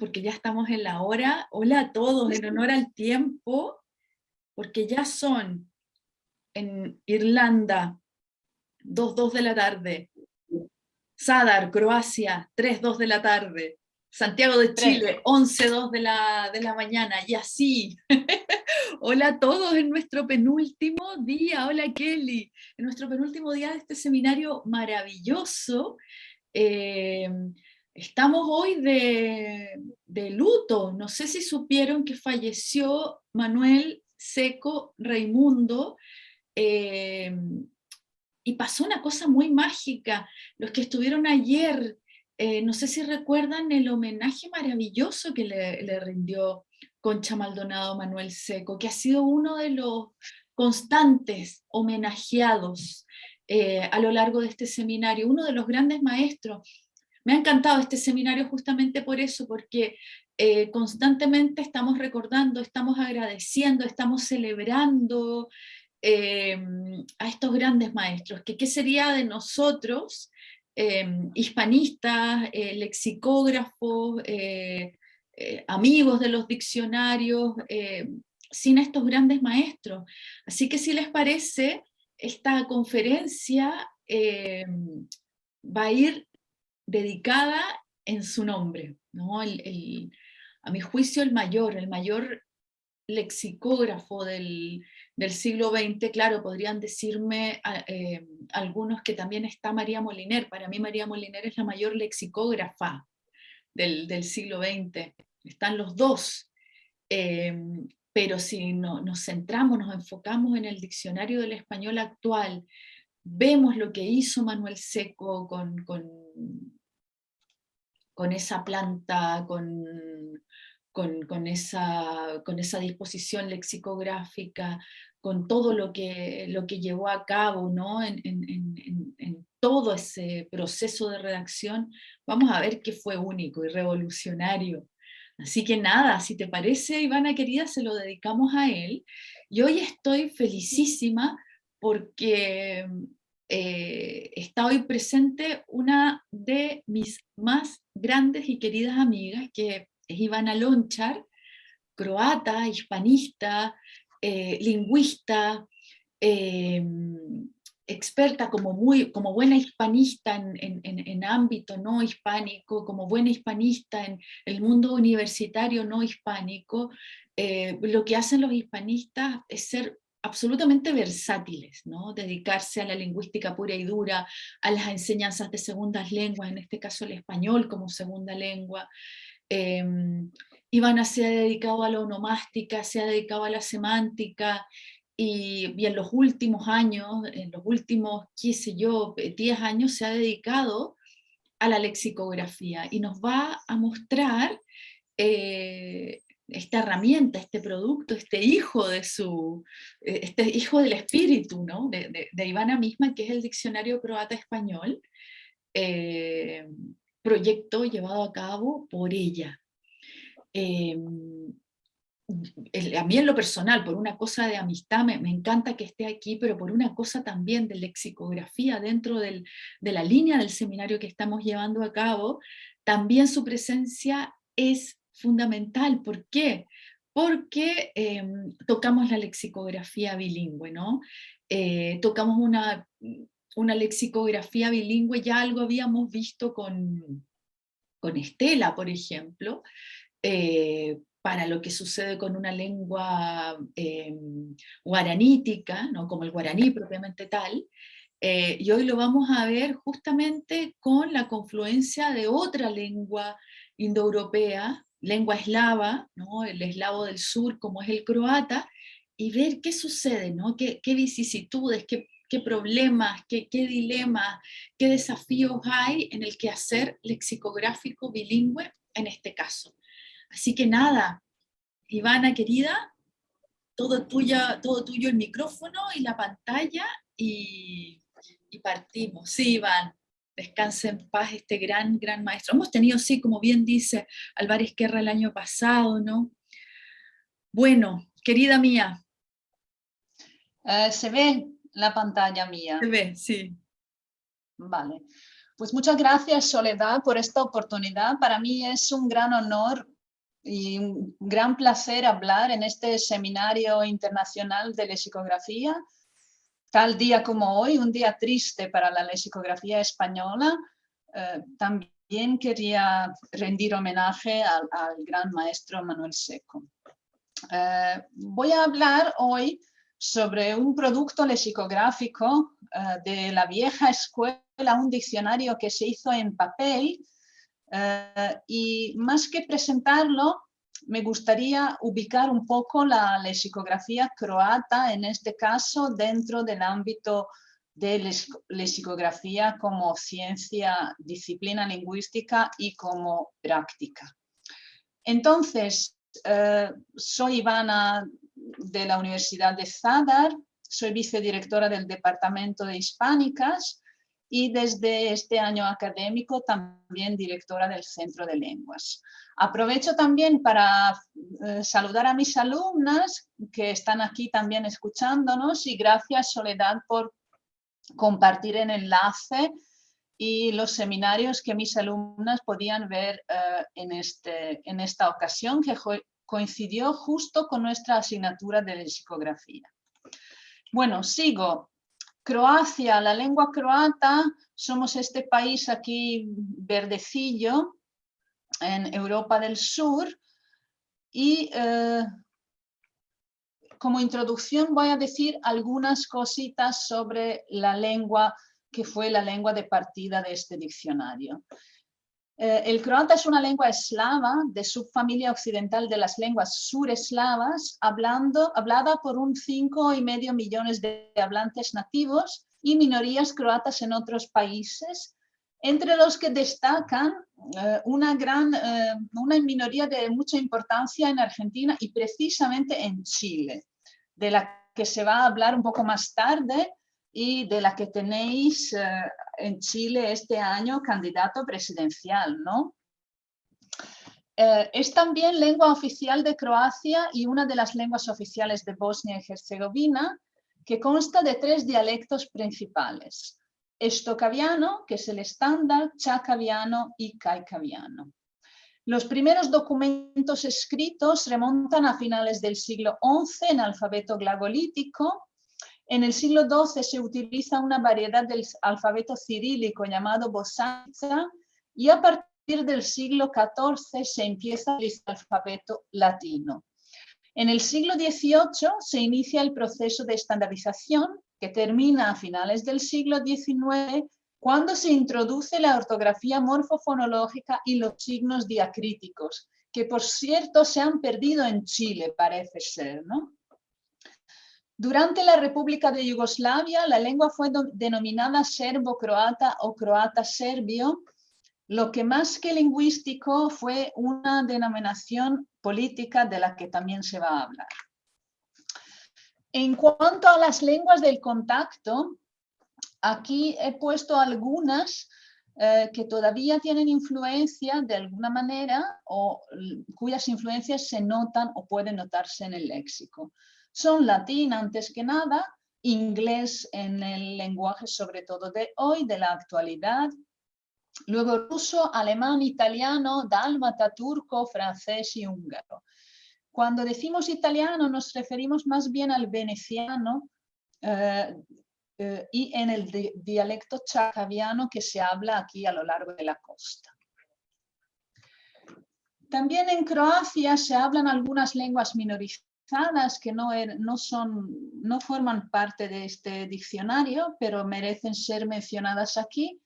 porque ya estamos en la hora. Hola a todos, en honor al tiempo, porque ya son en Irlanda 2, de la tarde, Sadar, Croacia, 3, 2 de la tarde, Santiago de Chile, 11, 2 de la, de la mañana, y así. Hola a todos en nuestro penúltimo día, hola Kelly, en nuestro penúltimo día de este seminario maravilloso. Eh, Estamos hoy de, luto. No sé si supieron que falleció Manuel Seco Raimundo eh, y pasó una cosa muy mágica. Los que estuvieron ayer, eh, no sé si recuerdan el homenaje maravilloso que le, rindió Concha Maldonado Manuel Seco, que ha sido uno de los constantes homenajeados eh, a lo largo de este seminario, uno de los grandes maestros me ha encantado este seminario justamente por eso, porque eh, constantemente estamos recordando, estamos agradeciendo, estamos celebrando em, a estos grandes maestros, qué sería de nosotros, em, hispanistas, eh, lexicógrafos, eh, amigos de los diccionarios, sin estos grandes maestros. Así que si les parece, esta conferencia em, va a ir dedicada en su nombre. ¿no? a mi juicio el mayor, el mayor lexicógrafo del, siglo XX, claro, podrían decirme eh, algunos que también está María Moliner, para mí María Moliner es la mayor lexicógrafa del, siglo XX, están los dos, eh, pero si no, nos centramos, nos enfocamos en el diccionario del español actual, vemos lo que hizo Manuel Seco con con esa planta, con, con, esa, con esa disposición lexicográfica, con todo lo que, lo que llevó a cabo ¿no? en, todo ese proceso de redacción, vamos a ver que fue único y revolucionario. Así que nada, si te parece, Ivana querida, se lo dedicamos a él. Y hoy estoy felicísima porque eh, está hoy presente una de mis más grandes y queridas amigas, que es Ivana Lonchar, croata, hispanista, eh, lingüista, eh, experta como, muy, como buena hispanista en, en, ámbito no hispánico, como buena hispanista en el mundo universitario no hispánico, lo que hacen los hispanistas es ser absolutamente versátiles, dedicarse a la lingüística pura y dura, a las enseñanzas de segundas lenguas, en este caso el español como segunda lengua. Eh, Ivana se ha dedicado a la onomástica, se ha dedicado a la semántica, y, y, en los últimos años, en los últimos, qué sé yo, 10 años, se ha dedicado a la lexicografía, y nos va a mostrar eh, esta herramienta, este producto, este hijo de su, eh, este hijo del espíritu, ¿no? de, Ivana misma, que es el Diccionario Croata Español, eh, proyecto llevado a cabo por ella. Eh, a mí en lo personal, por una cosa de amistad, me, me, encanta que esté aquí, pero por una cosa también de lexicografía dentro del, de la línea del seminario que estamos llevando a cabo, también su presencia es fundamental. ¿Por qué? Porque em, tocamos la lexicografía bilingüe, ¿no? Eh, tocamos una, una lexicografía bilingüe, ya algo habíamos visto con, con Estela, por ejemplo, eh, para lo que sucede con una lengua em, guaranítica, ¿no? como el guaraní propiamente tal, eh, y hoy lo vamos a ver justamente con la confluencia de otra lengua indoeuropea, lengua eslava, ¿no? el eslavo del sur como es el croata, y ver qué sucede, ¿no? qué, vicisitudes, qué, problemas, qué, qué, dilemas, qué desafíos hay en el quehacer lexicográfico bilingüe en este caso. Así que nada, Ivana querida, todo, tuya, todo tuyo el micrófono y la pantalla y, y partimos. Sí, Iván descanse en paz este gran, gran maestro. Hemos tenido, sí, como bien dice Álvarez Guerra el año pasado, ¿no? Bueno, querida mía. Eh, ¿Se ve la pantalla mía? Se ve, sí. Vale. Pues muchas gracias Soledad por esta oportunidad. Para mí es un gran honor y un gran placer hablar en este seminario internacional de lexicografía. Tal día como hoy, un día triste para la lexicografía española, eh, también quería rendir homenaje al, gran maestro Manuel Seco. Eh, voy a hablar hoy sobre un producto lexicográfico eh, de la vieja escuela, un diccionario que se hizo en papel y más que presentarlo, me gustaría ubicar un poco la lexicografía croata, en este caso dentro del ámbito de lexicografía como ciencia, disciplina lingüística y como práctica. Entonces, eh, soy Ivana de la Universidad de Zadar, soy vicedirectora del Departamento de Hispánicas y desde este año académico también directora del Centro de Lenguas. Aprovecho también para eh, saludar a mis alumnas que están aquí también escuchándonos y gracias Soledad por compartir el enlace y los seminarios que mis alumnas podían ver eh, en, este, en esta ocasión que coincidió justo con nuestra asignatura de psicografía. Bueno, sigo. Croacia, la lengua croata, somos este país aquí verdecillo en Europa del Sur y eh, como introducción voy a decir algunas cositas sobre la lengua que fue la lengua de partida de este diccionario. Eh, el croata es una lengua eslava de subfamilia occidental de las lenguas sureslavas, hablando, hablada por un cinco y medio millones de hablantes nativos y minorías croatas en otros países, entre los que destacan eh, una, gran, eh, una minoría de mucha importancia en Argentina y precisamente en Chile, de la que se va a hablar un poco más tarde, y de la que tenéis eh, en Chile este año candidato presidencial, ¿no? Eh, es también lengua oficial de Croacia y una de las lenguas oficiales de Bosnia y Herzegovina, que consta de tres dialectos principales. Estocaviano, que es el estándar, chacaviano y caicaviano. Los primeros documentos escritos remontan a finales del siglo XI en alfabeto glagolítico en el siglo XII se utiliza una variedad del alfabeto cirílico llamado bosanza y a partir del siglo XIV se empieza el alfabeto latino. En el siglo XVIII se inicia el proceso de estandarización que termina a finales del siglo XIX cuando se introduce la ortografía morfofonológica y los signos diacríticos, que por cierto se han perdido en Chile, parece ser, ¿no? Durante la República de Yugoslavia, la lengua fue denominada serbo-croata o croata-serbio, lo que más que lingüístico fue una denominación política de la que también se va a hablar. En cuanto a las lenguas del contacto, aquí he puesto algunas eh, que todavía tienen influencia de alguna manera o cuyas influencias se notan o pueden notarse en el léxico son latín antes que nada, inglés en el lenguaje sobre todo de hoy, de la actualidad, luego ruso, alemán, italiano, dálmata, turco, francés y húngaro. Cuando decimos italiano nos referimos más bien al veneciano eh, eh, y en el dialecto chacaviano que se habla aquí a lo largo de la costa. También en Croacia se hablan algunas lenguas que no, er, no, son, no forman parte de este diccionario, pero merecen ser mencionadas aquí.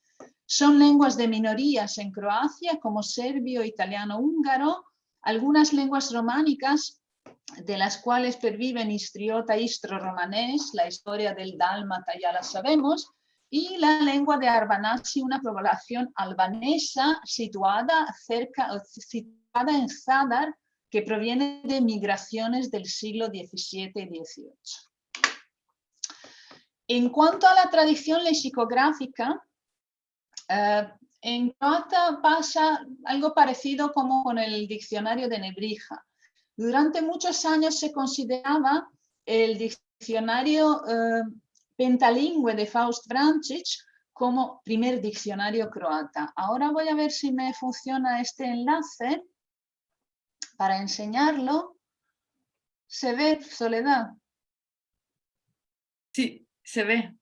Son lenguas de minorías en Croacia, como serbio, italiano, húngaro, algunas lenguas románicas, de las cuales perviven histriota, istro-romanés, la historia del dálmata ya la sabemos, y la lengua de Arbanasi, una población albanesa situada, cerca, situada en Zadar, que proviene de migraciones del siglo XVII y XVIII. En cuanto a la tradición lexicográfica, eh, en croata pasa algo parecido como con el diccionario de Nebrija. Durante muchos años se consideraba el diccionario eh, pentalingüe de Faust Vrancic como primer diccionario croata. Ahora voy a ver si me funciona este enlace para enseñarlo. ¿Se ve, Soledad? Sí, se ve.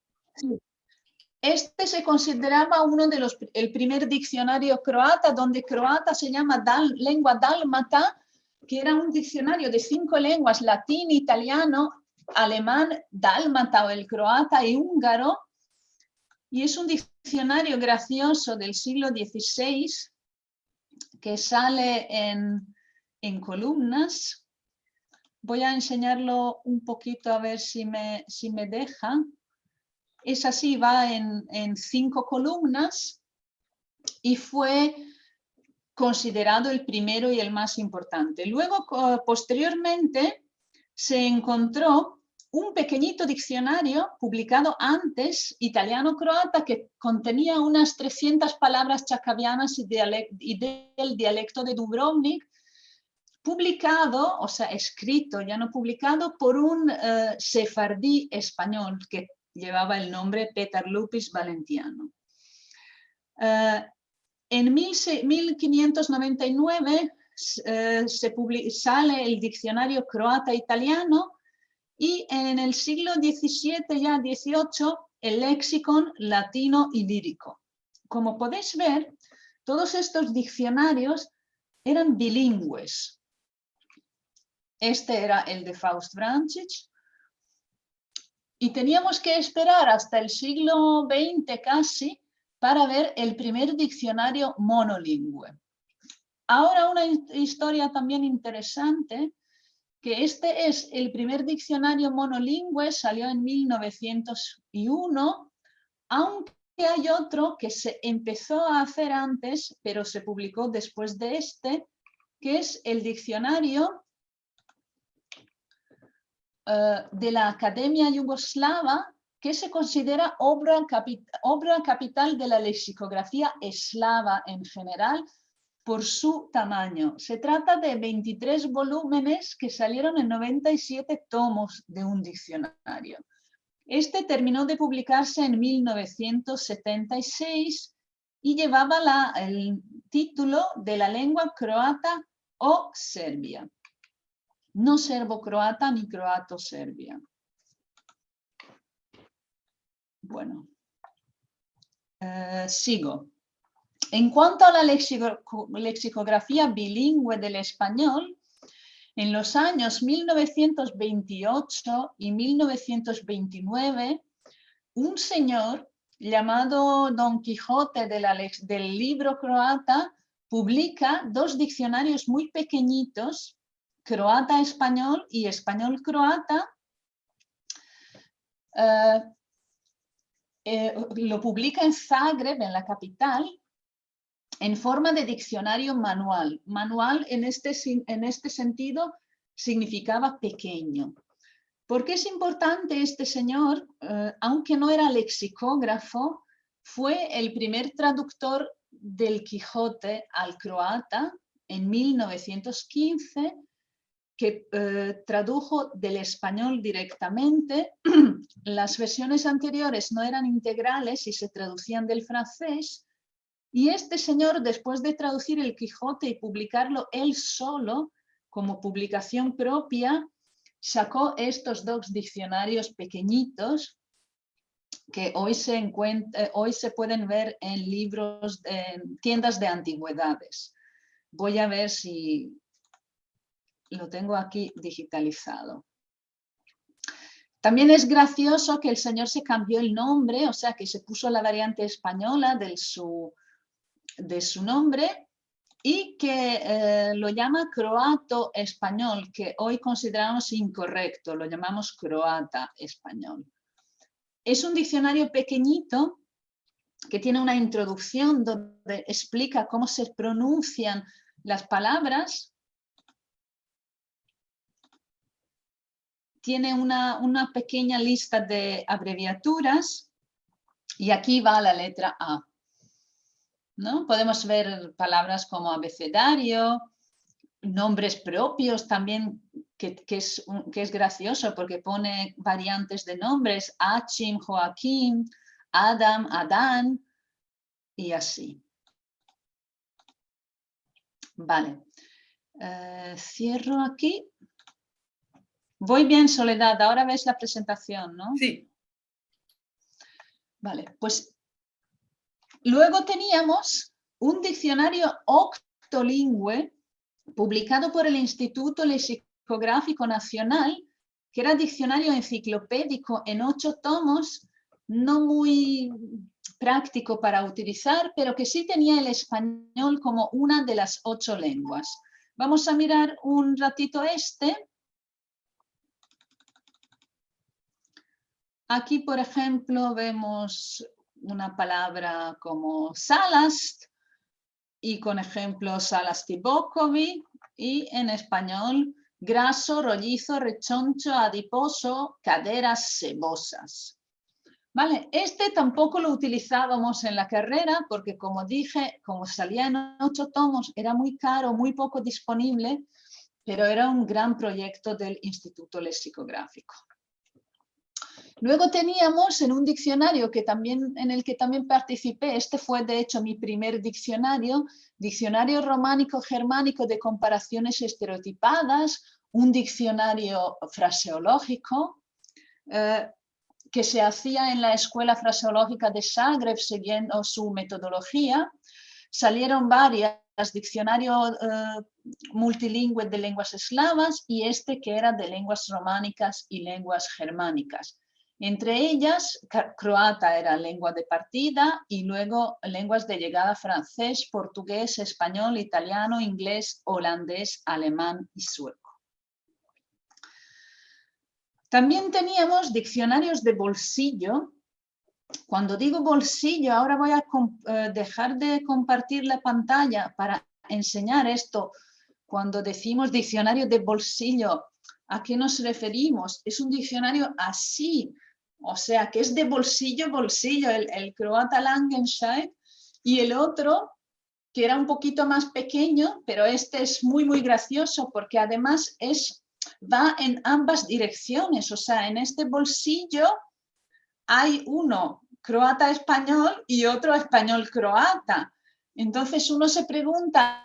Este se consideraba uno de los, el primer diccionario croata, donde croata se llama lengua dálmata, que era un diccionario de cinco lenguas, latín, italiano, alemán, dálmata o el croata y húngaro, y es un diccionario gracioso del siglo XVI que sale en, en columnas. Voy a enseñarlo un poquito a ver si me, si me deja. Es así, va en, en cinco columnas y fue considerado el primero y el más importante. Luego, posteriormente, se encontró un pequeñito diccionario publicado antes, italiano-croata, que contenía unas 300 palabras chacavianas y, del dialecto de Dubrovnik, publicado, o sea, escrito, ya no publicado, por un uh, sefardí español que llevaba el nombre Peter Lupis Valentiano. Uh, en 1599 uh, se sale el diccionario croata-italiano y en el siglo XVII, ya XVIII, el léxico latino y lírico. Como podéis ver, todos estos diccionarios eran bilingües. Este era el de Faust Branchich. Y teníamos que esperar hasta el siglo XX casi para ver el primer diccionario monolingüe. Ahora una historia también interesante que este es el primer diccionario monolingüe, salió en 1901, aunque hay otro que se empezó a hacer antes, pero se publicó después de este, que es el diccionario eh, de la Academia Yugoslava, que se considera obra, obra capital de la lexicografía eslava en general, por su tamaño. Se trata de 23 volúmenes que salieron en 97 tomos de un diccionario. Este terminó de publicarse en 1976 y llevaba la, el título de la lengua croata o serbia. No serbo-croata ni croato-serbia. Bueno, eh, sigo. En cuanto a la lexicografía bilingüe del español, en los años 1928 y 1929, un señor llamado Don Quijote del libro croata publica dos diccionarios muy pequeñitos, croata-español y español-croata, eh, eh, lo publica en Zagreb, en la capital, en forma de diccionario manual. Manual en este, en este sentido significaba pequeño. ¿Por qué es importante este señor? Eh, aunque no era lexicógrafo, fue el primer traductor del Quijote al croata en 1915, que eh, tradujo del español directamente. Las versiones anteriores no eran integrales y se traducían del francés, y este señor, después de traducir el Quijote y publicarlo él solo, como publicación propia, sacó estos dos diccionarios pequeñitos que hoy se, eh, hoy se pueden ver en libros, en tiendas de antigüedades. Voy a ver si lo tengo aquí digitalizado. También es gracioso que el señor se cambió el nombre, o sea que se puso la variante española de su, de su nombre y que eh, lo llama croato español, que hoy consideramos incorrecto, lo llamamos croata español. Es un diccionario pequeñito que tiene una introducción donde explica cómo se pronuncian las palabras. Tiene una, una pequeña lista de abreviaturas y aquí va la letra A. ¿no? Podemos ver palabras como abecedario, nombres propios también, que, es, que es gracioso porque pone variantes de nombres, Achim, Joaquín, Adam, Adán y así. Vale, eh, cierro aquí. Voy bien, Soledad, ahora ves la presentación, ¿no? Sí. Vale, pues luego teníamos un diccionario octolingüe publicado por el Instituto Lexicográfico Nacional, que era diccionario enciclopédico en ocho tomos, no muy práctico para utilizar, pero que sí tenía el español como una de las ocho lenguas. Vamos a mirar un ratito este. Aquí, por ejemplo, vemos una palabra como salast y con ejemplo salastibokovi y en español graso, rollizo, rechoncho, adiposo, caderas sebosas. Vale, este tampoco lo utilizábamos en la carrera porque como dije, como salía en ocho tomos, era muy caro, muy poco disponible, pero era un gran proyecto del Instituto Lexicográfico. Luego teníamos en un diccionario que también, en el que también participé, este fue de hecho mi primer diccionario, Diccionario Románico Germánico de Comparaciones Estereotipadas, un diccionario fraseológico, eh, que se hacía en la Escuela Fraseológica de Zagreb siguiendo su metodología. Salieron varias, diccionario eh, multilingüe de lenguas eslavas y este que era de lenguas románicas y lenguas germánicas. Entre ellas, croata era lengua de partida y luego lenguas de llegada francés, portugués, español, italiano, inglés, holandés, alemán y sueco. También teníamos diccionarios de bolsillo. Cuando digo bolsillo, ahora voy a eh, dejar de compartir la pantalla para enseñar esto. Cuando decimos diccionario de bolsillo, ¿a qué nos referimos? Es un diccionario así, o sea, que es de bolsillo, bolsillo, el, croata Langenscheid y el otro que era un poquito más pequeño, pero este es muy, muy gracioso porque además es va en ambas direcciones, o sea, en este bolsillo hay uno croata-español y otro español-croata. Entonces uno se pregunta,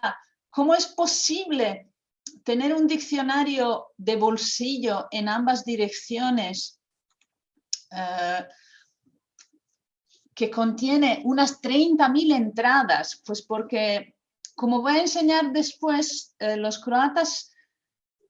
¿cómo es posible tener un diccionario de bolsillo en ambas direcciones eh, que contiene unas 30.000 entradas? Pues porque, como voy a enseñar después, eh, los croatas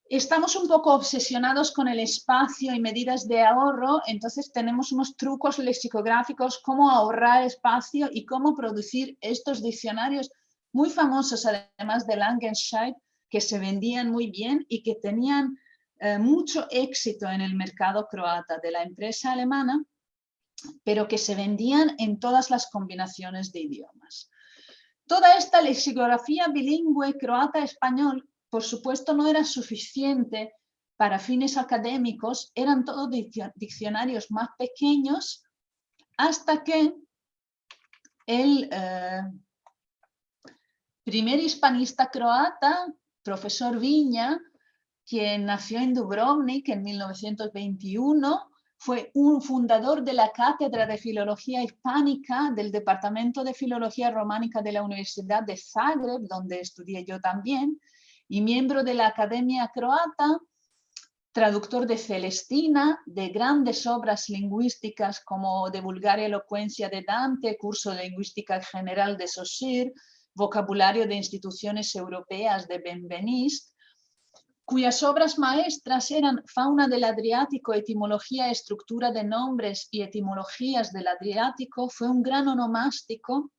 estamos un poco obsesionados con el espacio y medidas de ahorro, entonces tenemos unos trucos lexicográficos, cómo ahorrar espacio y cómo producir estos diccionarios muy famosos, además de Langenscheid, que se vendían muy bien y que tenían eh, mucho éxito en el mercado croata de la empresa alemana, pero que se vendían en todas las combinaciones de idiomas. Toda esta lexicografía bilingüe croata-español por supuesto no era suficiente para fines académicos, eran todos diccionarios más pequeños hasta que el eh, primer hispanista croata, profesor Viña, quien nació en Dubrovnik en 1921, fue un fundador de la Cátedra de Filología Hispánica del Departamento de Filología Románica de la Universidad de Zagreb, donde estudié yo también, y miembro de la Academia Croata, traductor de Celestina, de grandes obras lingüísticas como de Vulgaria Elocuencia de Dante, curso de Lingüística General de Saussure, vocabulario de instituciones europeas de Benveniste, cuyas obras maestras eran Fauna del Adriático, Etimología, Estructura de Nombres y Etimologías del Adriático, fue un gran onomástico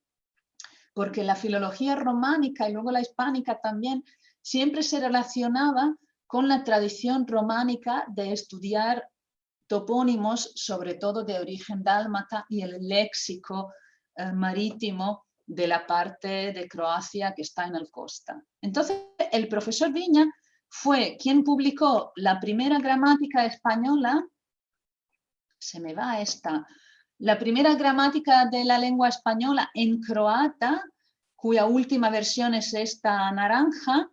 porque la filología románica y luego la hispánica también siempre se relacionaba con la tradición románica de estudiar topónimos, sobre todo de origen dálmata, y el léxico eh, marítimo de la parte de Croacia que está en el costa. Entonces, el profesor Viña fue quien publicó la primera gramática española, se me va esta, la primera gramática de la lengua española en croata, cuya última versión es esta naranja,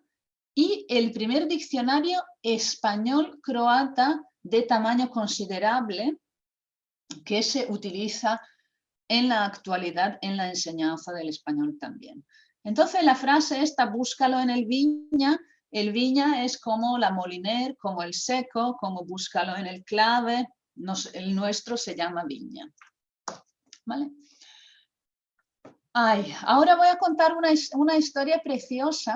y el primer diccionario español-croata de tamaño considerable que se utiliza en la actualidad en la enseñanza del español también. Entonces la frase esta, búscalo en el viña, el viña es como la moliner, como el seco, como búscalo en el clave, el nuestro se llama viña. ¿Vale? ahora voy a contar una, una, historia preciosa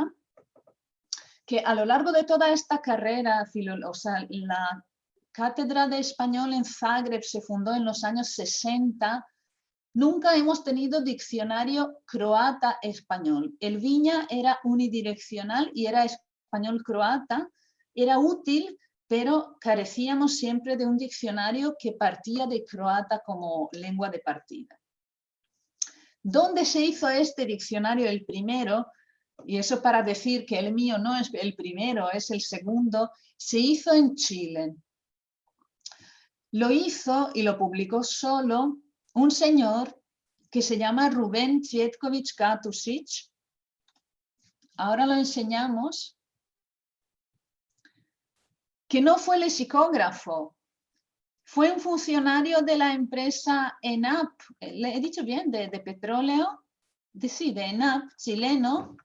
que a lo largo de toda esta carrera, o sea, la cátedra de español en Zagreb se fundó en los años 60 Nunca hemos tenido diccionario croata-español. El Viña era unidireccional y era español-croata. Era útil, pero carecíamos siempre de un diccionario que partía de croata como lengua de partida. ¿Dónde se hizo este diccionario el primero? Y eso para decir que el mío no es el primero, es el segundo. Se hizo en Chile. Lo hizo y lo publicó solo un señor que se llama Rubén Cvietkovic Katusic. Ahora lo enseñamos. Que no fue lexicógrafo, fue un funcionario de la empresa ENAP, le he dicho bien, de, petróleo, de, sí, de ENAP, chileno.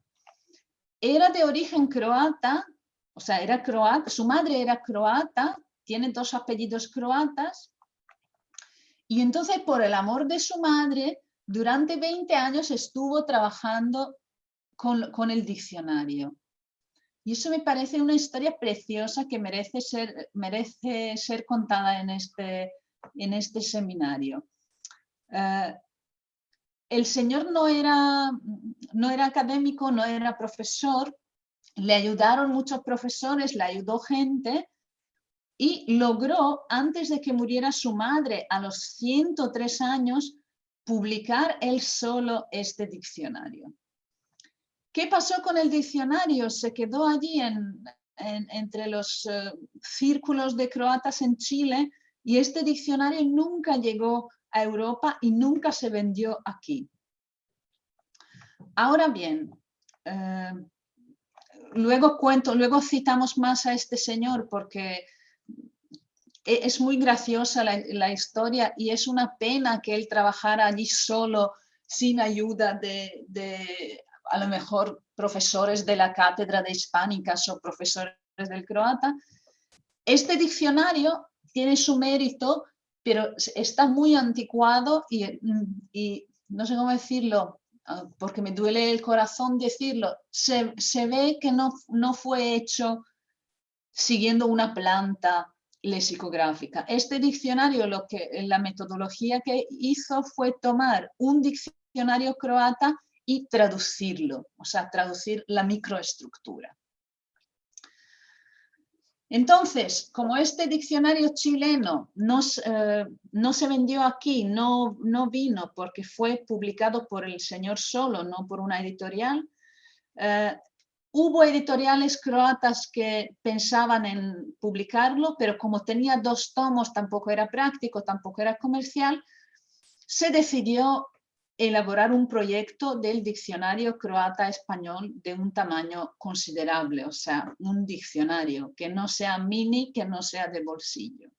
Era de origen croata, o sea, era croata, su madre era croata, tiene dos apellidos croatas, y entonces, por el amor de su madre, durante 20 años estuvo trabajando con, el diccionario. Y eso me parece una historia preciosa que merece ser, merece ser contada en este, en este seminario. Eh, el señor no era, no era académico, no era profesor, le ayudaron muchos profesores, le ayudó gente, y logró, antes de que muriera su madre a los 103 años, publicar él solo este diccionario. ¿Qué pasó con el diccionario? Se quedó allí entre los eh, círculos de croatas en Chile y este diccionario nunca llegó a Europa y nunca se vendió aquí. Ahora bien, eh, luego cuento, luego citamos más a este señor porque e, es muy graciosa la, historia y es una pena que él trabajara allí solo, sin ayuda de, a lo mejor profesores de la cátedra de hispánicas o profesores del croata. Este diccionario tiene su mérito, pero está muy anticuado y, y no sé cómo decirlo, ah, porque me duele el corazón decirlo, se, se ve que no, no fue hecho siguiendo una planta lexicográfica. Este diccionario, lo que, la metodología que hizo fue tomar un diccionario croata y traducirlo, o sea, traducir la microestructura. Entonces, como este diccionario chileno no, eh, no se vendió aquí, no, no, vino porque fue publicado por el señor solo, no por una editorial, eh, Hubo editoriales croatas que pensaban en publicarlo, pero como tenía dos tomos, tampoco era práctico, tampoco era comercial, se decidió elaborar un proyecto del diccionario croata-español de un tamaño considerable, o sea, un diccionario que no sea mini, que no sea de bolsillo.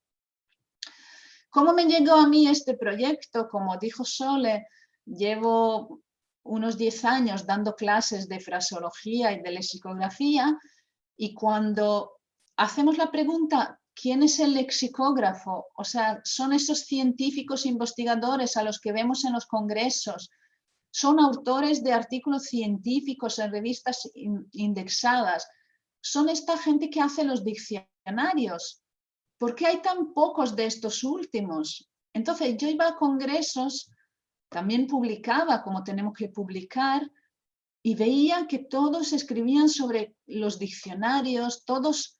¿Cómo me llegó a mí este proyecto? Como dijo Sole, llevo unos 10 años dando clases de fraseología y de lexicografía y cuando hacemos la pregunta ¿quién es el lexicógrafo? O sea, son esos científicos investigadores a los que vemos en los congresos, son autores de artículos científicos en revistas indexadas, son esta gente que hace los diccionarios. ¿Por qué hay tan pocos de estos últimos? Entonces yo iba a congresos también publicaba como tenemos que publicar y veía que todos escribían sobre los diccionarios, todos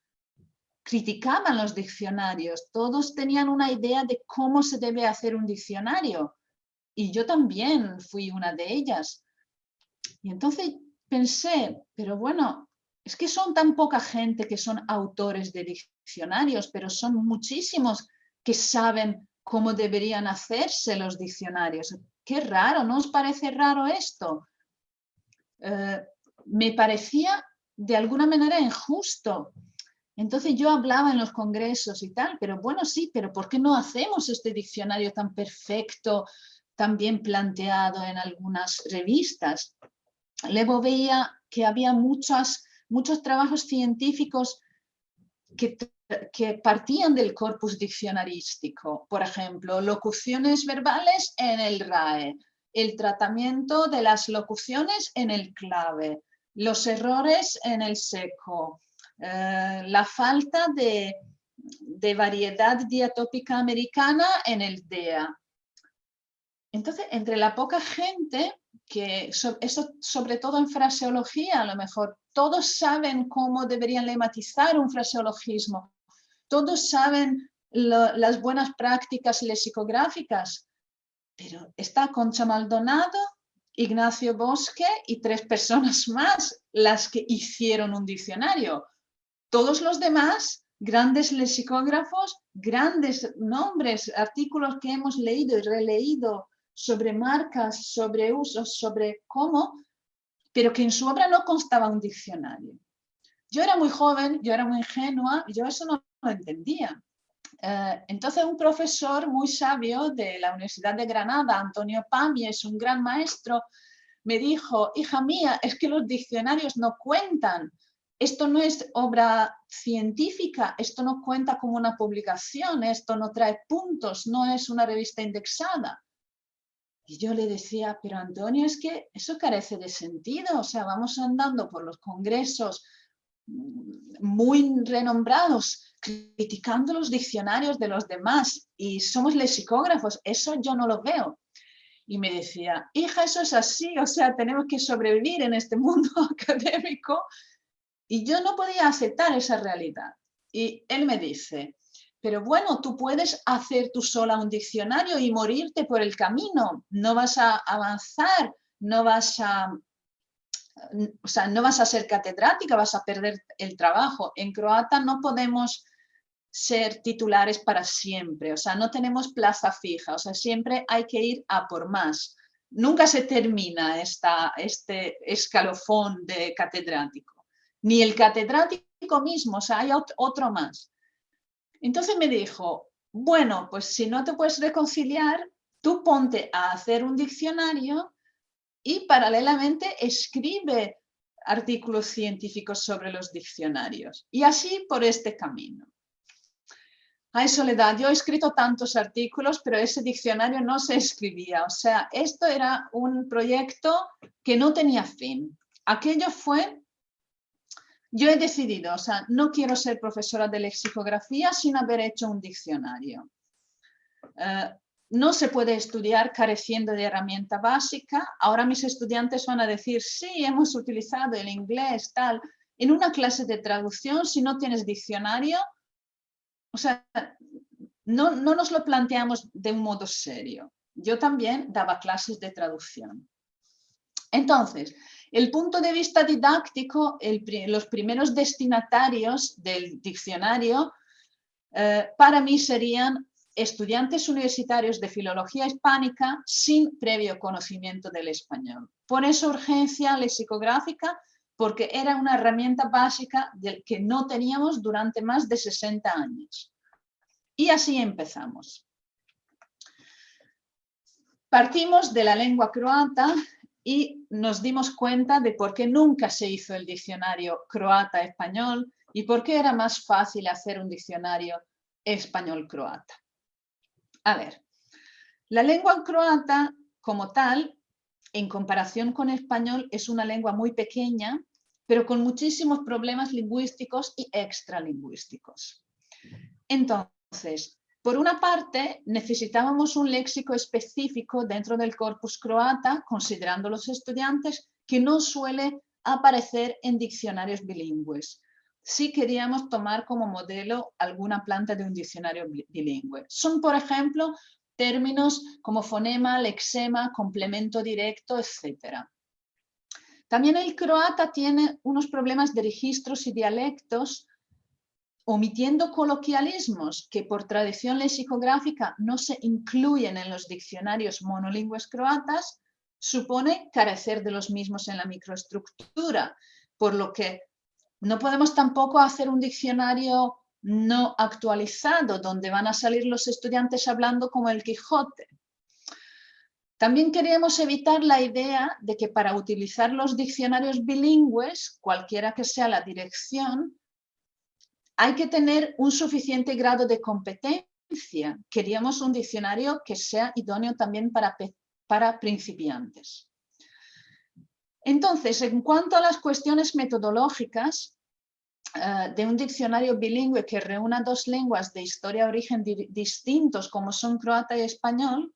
criticaban los diccionarios, todos tenían una idea de cómo se debe hacer un diccionario. Y yo también fui una de ellas. Y entonces pensé, pero bueno, es que son tan poca gente que son autores de diccionarios, pero son muchísimos que saben cómo deberían hacerse los diccionarios. Qué raro, ¿no os parece raro esto? Eh, me parecía de alguna manera injusto. Entonces yo hablaba en los congresos y tal, pero bueno, sí, pero ¿por qué no hacemos este diccionario tan perfecto, también planteado en algunas revistas. Luego veía que había muchos trabajos científicos que, que partían del corpus diccionarístico. Por ejemplo, locuciones verbales en el RAE, el tratamiento de las locuciones en el clave, los errores en el seco, eh, la falta de, de, variedad diatópica americana en el DEA. Entonces, entre la poca gente, que eso sobre todo en fraseología, a lo mejor todos saben cómo deberían lematizar un fraseologismo, todos saben las buenas prácticas lexicográficas, pero está Concha Maldonado, Ignacio Bosque y tres personas más las que hicieron un diccionario. Todos los demás, grandes lexicógrafos, grandes nombres, artículos que hemos leído y releído sobre marcas, sobre usos, sobre cómo, pero que en su obra no constaba un diccionario. Yo era muy joven, yo era muy ingenua, yo eso no lo entendía. Eh, entonces un profesor muy sabio de la Universidad de Granada, Antonio Pami, es un gran maestro, me dijo, hija mía, es que los diccionarios no cuentan, esto no es obra científica, esto no cuenta como una publicación, esto no trae puntos, no es una revista indexada. Y yo le decía, pero Antonio, es que eso carece de sentido, o sea, vamos andando por los congresos mm, muy renombrados criticando los diccionarios de los demás y somos lexicógrafos, eso yo no lo veo. Y me decía, hija, eso es así, o sea, tenemos que sobrevivir en este mundo académico. Y yo no podía aceptar esa realidad. Y él me dice, pero bueno, tú puedes hacer tú sola un diccionario y morirte por el camino, no vas a avanzar, no vas a o sea, no vas a ser catedrática, vas a perder el trabajo. En croata no podemos ser titulares para siempre, o sea, no tenemos plaza fija, o sea, siempre hay que ir a por más. Nunca se termina este escalofón de catedrático, ni el catedrático mismo, o sea, hay otro más. Entonces me dijo, bueno, pues si no te puedes reconciliar, tú ponte a hacer un diccionario y paralelamente escribe artículos científicos sobre los diccionarios. Y así por este camino. Ay, Soledad, yo he escrito tantos artículos, pero ese diccionario no se escribía. O sea, esto era un proyecto que no tenía fin. Aquello fue... Yo he decidido, o sea, no quiero ser profesora de lexicografía sin haber hecho un diccionario. Eh, no se puede estudiar careciendo de herramienta básica. Ahora mis estudiantes van a decir, sí, hemos utilizado el inglés, tal. En una clase de traducción, si no tienes diccionario, o sea, no, no nos lo planteamos de un modo serio. Yo también daba clases de traducción. Entonces, el punto de vista didáctico, los primeros destinatarios del diccionario eh, para mí serían estudiantes universitarios de filología hispánica sin previo conocimiento del español. Por eso urgencia lexicográfica, porque era una herramienta básica que no teníamos durante más de 60 años. Y así empezamos. Partimos de la lengua croata y nos dimos cuenta de por qué nunca se hizo el diccionario croata-español y por qué era más fácil hacer un diccionario español-croata. A ver, la lengua croata como tal, en comparación con español, es una lengua muy pequeña, pero con muchísimos problemas lingüísticos y extralingüísticos. Entonces, por una parte, necesitábamos un léxico específico dentro del corpus croata, considerando los estudiantes, que no suele aparecer en diccionarios bilingües si queríamos tomar como modelo alguna planta de un diccionario bilingüe. Son, por ejemplo, términos como fonema, lexema, complemento directo, etc. También el croata tiene unos problemas de registros y dialectos, omitiendo coloquialismos que por tradición lexicográfica no se incluyen en los diccionarios monolingües croatas, supone carecer de los mismos en la microestructura, por lo que no podemos tampoco hacer un diccionario no actualizado, donde van a salir los estudiantes hablando como el Quijote. También queríamos evitar la idea de que para utilizar los diccionarios bilingües, cualquiera que sea la dirección, hay que tener un suficiente grado de competencia. Queríamos un diccionario que sea idóneo también para, para principiantes. Entonces, en cuanto a las cuestiones metodológicas, eh, de un diccionario bilingüe que reúna dos lenguas de historia origen distintos como son croata y español,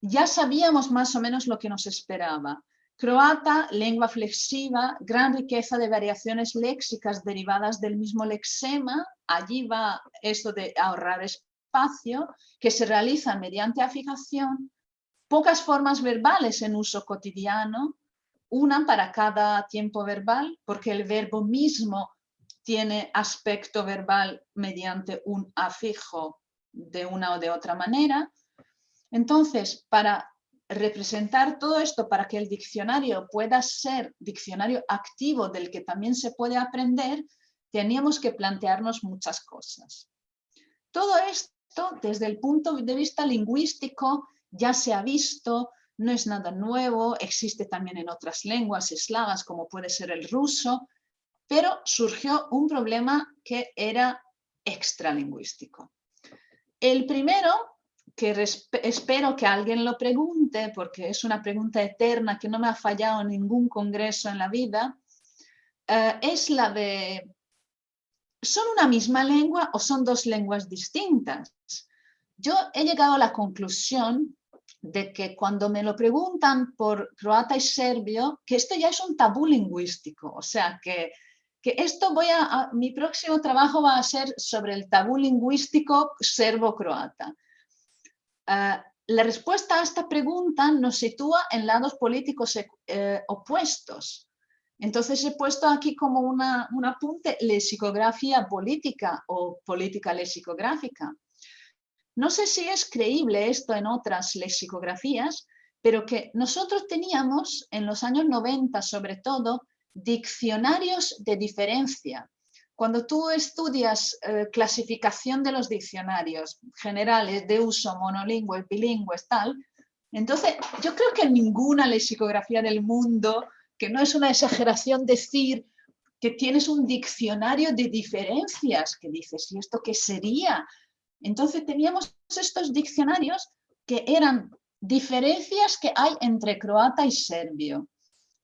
ya sabíamos más o menos lo que nos esperaba. Croata, lengua flexiva, gran riqueza de variaciones léxicas derivadas del mismo lexema, allí va esto de ahorrar espacio, que se realiza mediante afijación, pocas formas verbales en uso cotidiano, una para cada tiempo verbal, porque el verbo mismo tiene aspecto verbal mediante un afijo de una o de otra manera. Entonces, para representar todo esto, para que el diccionario pueda ser diccionario activo del que también se puede aprender, teníamos que plantearnos muchas cosas. Todo esto, desde el punto de vista lingüístico, ya se ha visto, no es nada nuevo, existe también en otras lenguas eslavas como puede ser el ruso, pero surgió un problema que era extralingüístico. El primero, que espero que alguien lo pregunte, porque es una pregunta eterna que no me ha fallado en ningún congreso en la vida, eh, es la de, ¿son una misma lengua o son dos lenguas distintas? Yo he llegado a la conclusión de que cuando me lo preguntan por croata y serbio, que esto ya es un tabú lingüístico, o sea que, que esto voy a, mi próximo trabajo va a ser sobre el tabú lingüístico serbo-croata. Ah, la respuesta a esta pregunta nos sitúa en lados políticos eh, opuestos. Entonces he puesto aquí como una, un apunte lexicografía política o política lexicográfica. No sé si es creíble esto en otras lexicografías, pero que nosotros teníamos en los años 90 sobre todo diccionarios de diferencia. Cuando tú estudias eh, clasificación de los diccionarios generales de uso monolingüe, bilingües, tal, entonces yo creo que ninguna lexicografía del mundo, que no es una exageración decir que tienes un diccionario de diferencias, que dices, ¿y esto qué sería? Entonces teníamos estos diccionarios que eran diferencias que hay entre croata y serbio.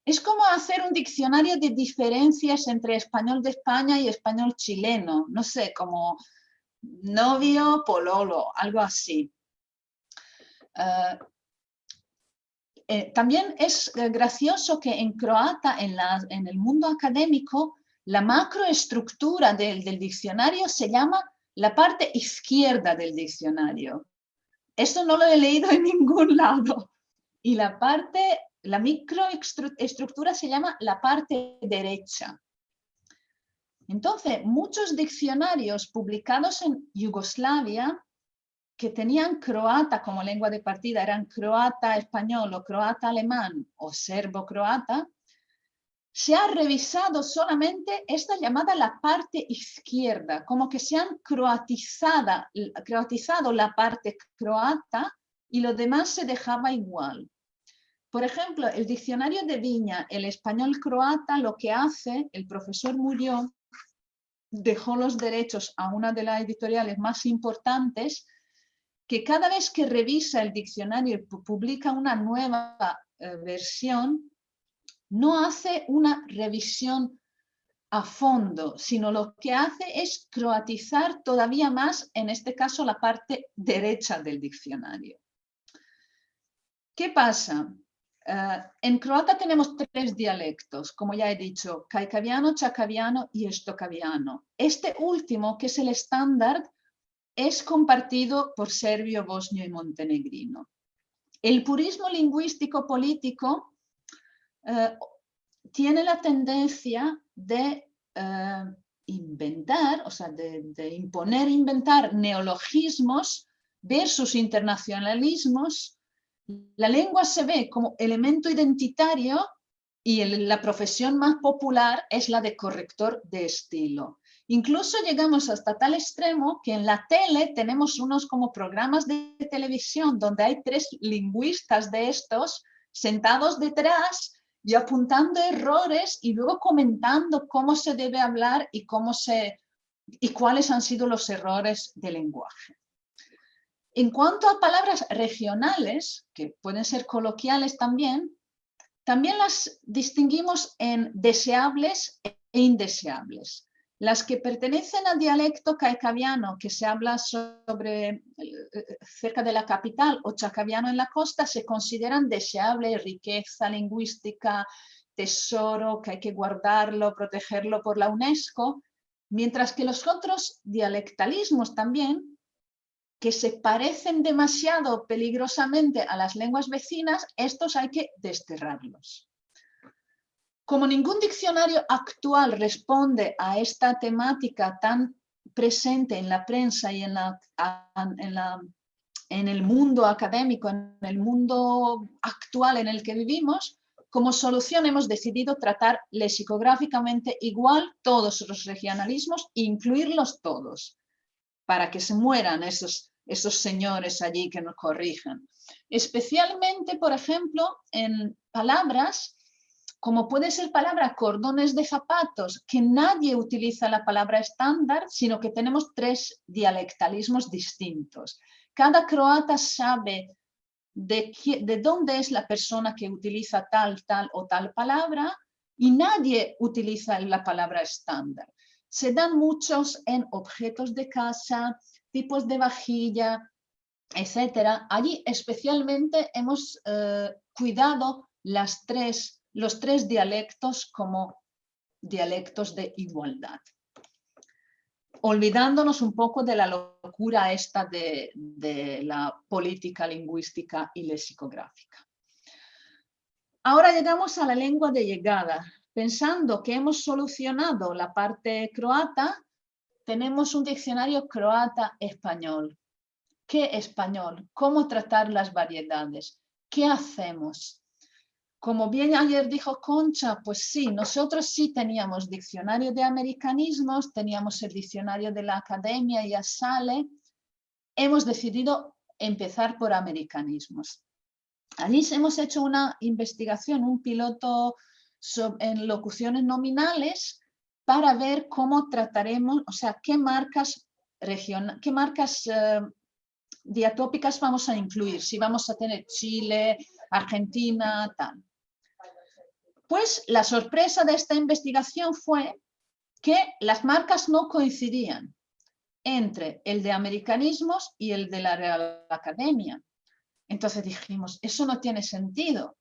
Es como hacer un diccionario de diferencias entre español de España y español chileno, no sé, como novio, pololo, algo así. Eh, eh, también es gracioso que en croata, en, en el mundo académico, la macroestructura del, del diccionario se llama la parte izquierda del diccionario. Esto no lo he leído en ningún lado. Y la parte, la microestructura se llama la parte derecha. Entonces, muchos diccionarios publicados en Yugoslavia que tenían croata como lengua de partida, eran croata español o croata alemán o serbo-croata, se ha revisado solamente esta llamada la parte izquierda, como que se han croatizado la parte croata y lo demás se dejaba igual. Por ejemplo, el diccionario de Viña, el español croata, lo que hace, el profesor murió, dejó los derechos a una de las editoriales más importantes, que cada vez que revisa el diccionario y publica una nueva eh, versión, no hace una revisión a fondo, sino lo que hace es croatizar todavía más, en este caso, la parte derecha del diccionario. ¿Qué pasa? Eh, en croata tenemos tres dialectos, como ya he dicho, caicaviano, chacaviano y estocaviano. Este último, que es el estándar, es compartido por serbio, bosnio y montenegrino. El purismo lingüístico político eh, tiene la tendencia de eh, inventar, o sea, de, de, imponer, inventar neologismos versus internacionalismos. La lengua se ve como elemento identitario y la profesión más popular es la de corrector de estilo. Incluso llegamos hasta tal extremo que en la tele tenemos unos como programas de televisión donde hay tres lingüistas de estos sentados detrás y apuntando errores y luego comentando cómo se debe hablar y, cómo se, y cuáles han sido los errores de lenguaje. En cuanto a palabras regionales, que pueden ser coloquiales también, también las distinguimos en deseables e indeseables. Las que pertenecen al dialecto caicaviano, que se habla eh, cerca de la capital, o chacaviano en la costa, se consideran deseables, riqueza lingüística, tesoro, que hay que guardarlo, protegerlo por la UNESCO, mientras que los otros dialectalismos también que se parecen demasiado peligrosamente a las lenguas vecinas, estos hay que desterrarlos. Como ningún diccionario actual responde a esta temática tan presente en la prensa y en, la, en, el mundo académico, en el mundo actual en el que vivimos, como solución hemos decidido tratar lexicográficamente igual todos los regionalismos e incluirlos todos para que se mueran esos, esos señores allí que nos corrijan. Especialmente, por ejemplo, en palabras como puede ser palabra cordones de zapatos, que nadie utiliza la palabra estándar, sino que tenemos tres dialectalismos distintos. Cada croata sabe de, de dónde es la persona que utiliza tal, tal o tal palabra y nadie utiliza la palabra estándar se dan muchos en objetos de casa, tipos de vajilla, etcétera. Allí especialmente hemos eh, cuidado las tres, los tres dialectos como dialectos de igualdad. Olvidándonos un poco de la locura esta de, de la política lingüística y lexicográfica. Ahora llegamos a la lengua de llegada, pensando que hemos solucionado la parte croata, tenemos un diccionario croata-español. ¿Qué español? ¿Cómo tratar las variedades? ¿Qué hacemos? Como bien ayer dijo Concha, pues sí, nosotros sí teníamos diccionario de americanismos, teníamos el diccionario de la academia y sale. Hemos decidido empezar por americanismos. Allí hemos hecho una investigación, un piloto en locuciones nominales para ver cómo trataremos, o sea, qué marcas, regional, qué marcas eh, diatópicas vamos a incluir, si vamos a tener Chile, Argentina, tal. Pues la sorpresa de esta investigación fue que las marcas no coincidían entre el de americanismos y el de la Real Academia. Entonces dijimos, eso no tiene sentido.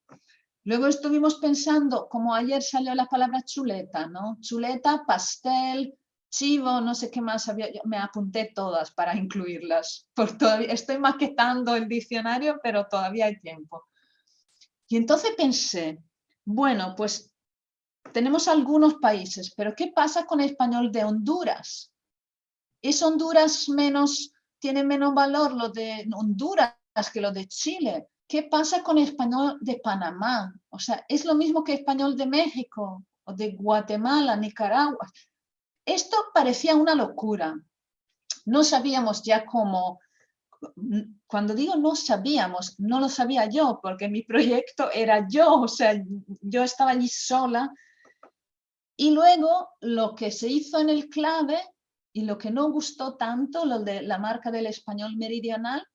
Luego estuvimos pensando, como ayer salió la palabra chuleta, ¿no? Chuleta, pastel, chivo, no sé qué más había, me apunté todas para incluirlas. Por todavía, estoy maquetando el diccionario, pero todavía hay tiempo. Y entonces pensé, bueno, pues tenemos algunos países, pero ¿qué pasa con el español de Honduras? ¿Es Honduras menos, tiene menos valor lo de Honduras que lo de Chile? ¿Qué pasa con español de Panamá? O sea, es lo mismo que español de México o de Guatemala, Nicaragua. Esto parecía una locura. No sabíamos ya cómo, cuando digo no sabíamos, no lo sabía yo, porque mi proyecto era yo, o sea, yo estaba allí sola. Y luego lo que se hizo en el clave y lo que no gustó tanto, lo de la marca del español meridional,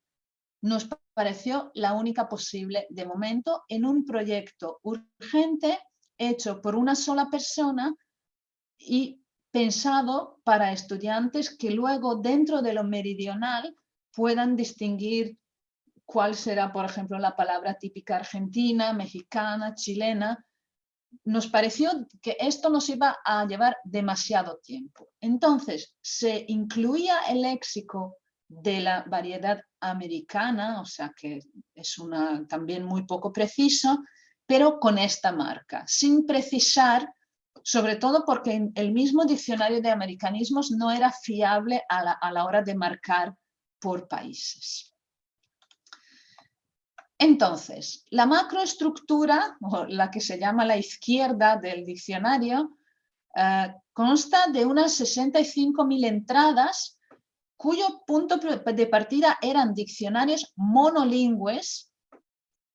nos pareció la única posible de momento en un proyecto urgente hecho por una sola persona y pensado para estudiantes que luego dentro de lo meridional puedan distinguir cuál será, por ejemplo, la palabra típica argentina, mexicana, chilena. Nos pareció que esto nos iba a llevar demasiado tiempo. Entonces, se incluía el léxico de la variedad americana, o sea que es una, también muy poco preciso, pero con esta marca, sin precisar, sobre todo porque el mismo diccionario de americanismos no era fiable a la, a la hora de marcar por países. Entonces, la macroestructura, o la que se llama la izquierda del diccionario, eh, consta de unas 65.000 entradas cuyo punto de partida eran diccionarios monolingües,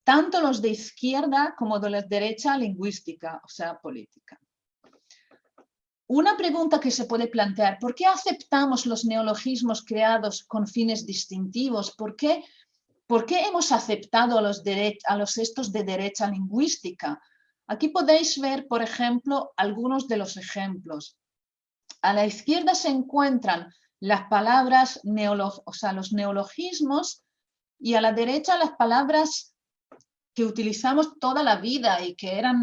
tanto los de izquierda como de la derecha lingüística, o sea, política. Una pregunta que se puede plantear, ¿por qué aceptamos los neologismos creados con fines distintivos? ¿Por qué, por qué hemos aceptado a los, a los estos de derecha lingüística? Aquí podéis ver, por ejemplo, algunos de los ejemplos. A la izquierda se encuentran las palabras, o sea, los neologismos, y a la derecha las palabras que utilizamos toda la vida y que eran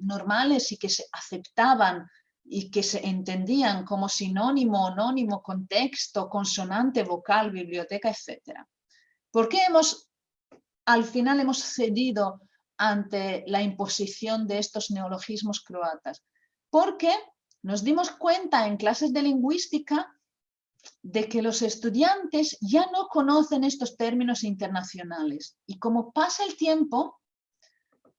normales y que se aceptaban y que se entendían como sinónimo, anónimo, contexto, consonante, vocal, biblioteca, etc. ¿Por qué hemos, al final hemos cedido ante la imposición de estos neologismos croatas? Porque nos dimos cuenta en clases de lingüística de que los estudiantes ya no conocen estos términos internacionales y como pasa el tiempo,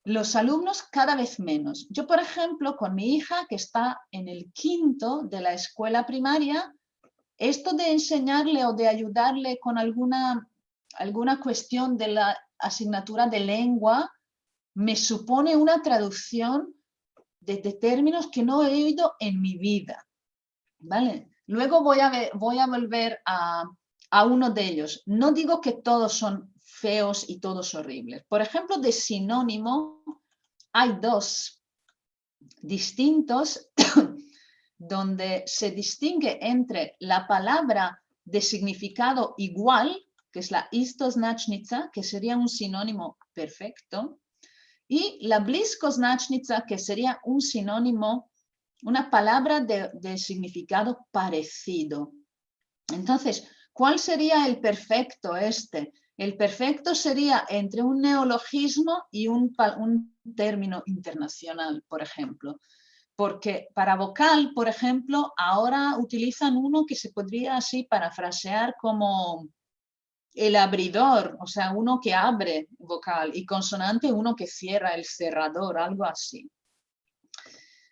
los alumnos cada vez menos. Yo, por ejemplo, con mi hija que está en el quinto de la escuela primaria, esto de enseñarle o de ayudarle con alguna, alguna cuestión de la asignatura de lengua me supone una traducción de, términos que no he oído en mi vida. ¿Vale? Luego voy a, volver a, a uno de ellos. No digo que todos son feos y todos horribles. Por ejemplo, de sinónimo hay dos distintos donde se distingue entre la palabra de significado igual, que es la istoznačnica, que sería un sinónimo perfecto, y la bliskoznačnica, que sería un sinónimo, una palabra de, significado parecido. Entonces, ¿cuál sería el perfecto este? El perfecto sería entre un neologismo y un, término internacional, por ejemplo. Porque para vocal, por ejemplo, ahora utilizan uno que se podría así parafrasear como el abridor, o sea, uno que abre vocal, y consonante uno que cierra, el cerrador, algo así.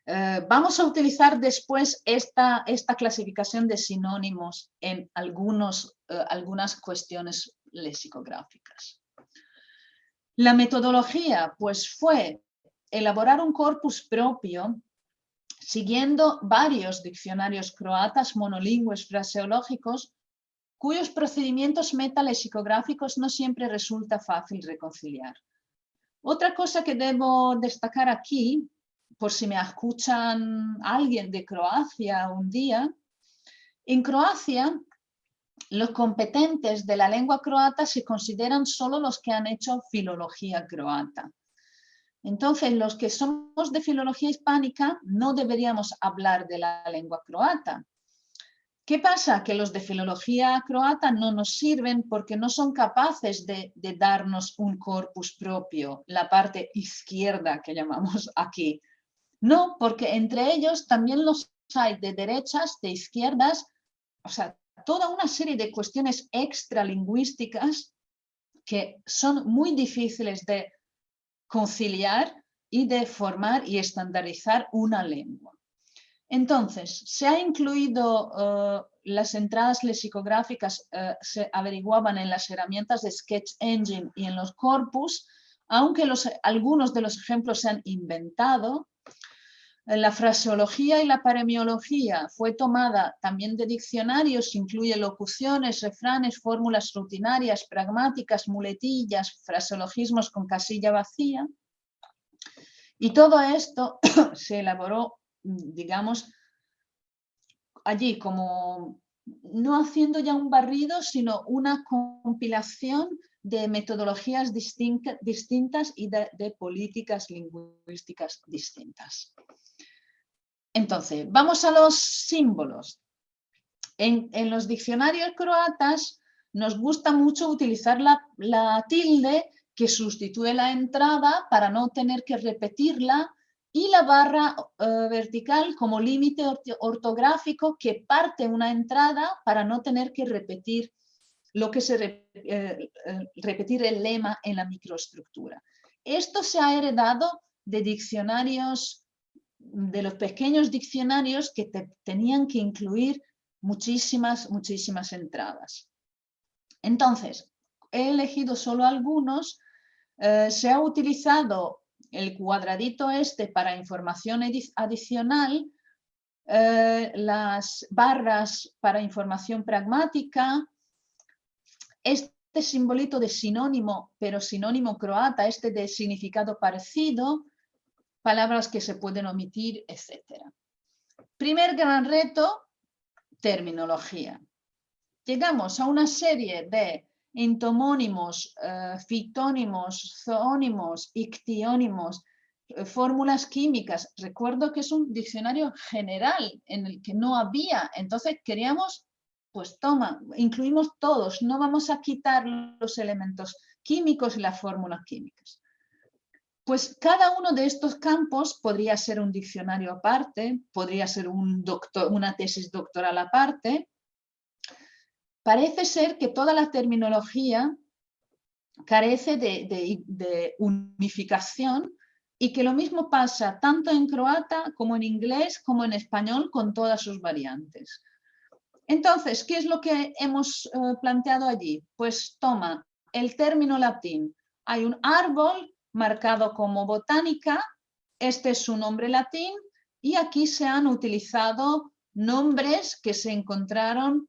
Eh, vamos a utilizar después esta, esta clasificación de sinónimos en algunos, eh, algunas cuestiones lexicográficas. La metodología pues fue elaborar un corpus propio siguiendo varios diccionarios croatas monolingües fraseológicos cuyos procedimientos metalexicográficos no siempre resulta fácil reconciliar. Otra cosa que debo destacar aquí, por si me escuchan alguien de Croacia un día, en Croacia los competentes de la lengua croata se consideran solo los que han hecho filología croata. Entonces, los que somos de filología hispánica no deberíamos hablar de la lengua croata. ¿Qué pasa? Que los de filología croata no nos sirven porque no son capaces de, darnos un corpus propio, la parte izquierda que llamamos aquí. No, porque entre ellos también los hay de derechas, de izquierdas, o sea, toda una serie de cuestiones extralingüísticas que son muy difíciles de conciliar y de formar y estandarizar una lengua. Entonces, se ha incluido eh, las entradas lexicográficas, eh, se averiguaban en las herramientas de Sketch Engine y en los corpus, aunque algunos de los ejemplos se han inventado, la fraseología y la paremiología fue tomada también de diccionarios, incluye locuciones, refranes, fórmulas rutinarias, pragmáticas, muletillas, fraseologismos con casilla vacía. Y todo esto se elaboró, digamos, allí como no haciendo ya un barrido, sino una compilación de metodologías distintas y de políticas lingüísticas distintas. Entonces, vamos a los símbolos. En, los diccionarios croatas nos gusta mucho utilizar la, tilde que sustituye la entrada para no tener que repetirla y la barra eh, vertical como límite ortográfico que parte una entrada para no tener que repetir lo que se eh, eh, repetir el lema en la microestructura. Esto se ha heredado de diccionarios de los pequeños diccionarios que tenían que incluir muchísimas, muchísimas entradas. Entonces, he elegido solo algunos. Eh, se ha utilizado el cuadradito este para información adicional, eh, las barras para información pragmática, este simbolito de sinónimo, pero sinónimo croata, este de significado parecido, palabras que se pueden omitir, etc. Primer gran reto, terminología. Llegamos a una serie de entomónimos, eh, fitónimos, zoónimos, ictiónimos, eh, fórmulas químicas. Recuerdo que es un diccionario general en el que no había, entonces queríamos, pues toma, incluimos todos, no vamos a quitar los elementos químicos y las fórmulas químicas. Pues cada uno de estos campos podría ser un diccionario aparte, podría ser una tesis doctoral aparte, Parece ser que toda la terminología carece de, unificación y que lo mismo pasa tanto en croata como en inglés como en español con todas sus variantes. Entonces, ¿qué es lo que hemos eh, planteado allí? Pues toma el término latín. Hay un árbol marcado como botánica, este es su nombre latín y aquí se han utilizado nombres que se encontraron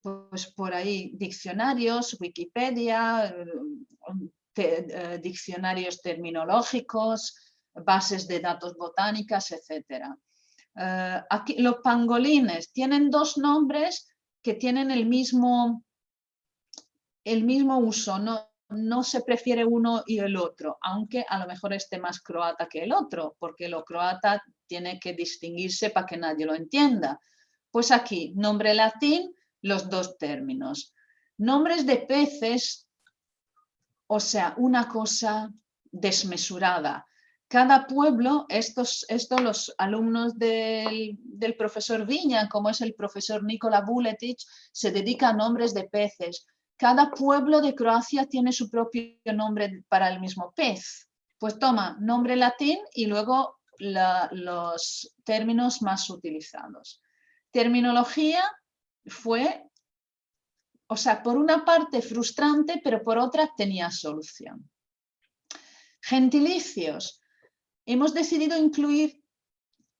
pues por ahí diccionarios, Wikipedia, eh, diccionarios terminológicos, bases de datos botánicas, etc. Eh, aquí, los pangolines tienen dos nombres que tienen el mismo, el mismo uso, no, no se prefiere uno y el otro, aunque a lo mejor esté más croata que el otro, porque lo croata tiene que distinguirse para que nadie lo entienda. Pues aquí, nombre latín, los dos términos. Nombres de peces, o sea, una cosa desmesurada. Cada pueblo, estos, estos los alumnos del, profesor Viña, como es el profesor Nikola Buletic, se dedica a nombres de peces. Cada pueblo de Croacia tiene su propio nombre para el mismo pez. Pues toma nombre latín y luego los términos más utilizados. Terminología, fue, o sea, por una parte frustrante, pero por otra tenía solución. Gentilicios. Hemos decidido incluir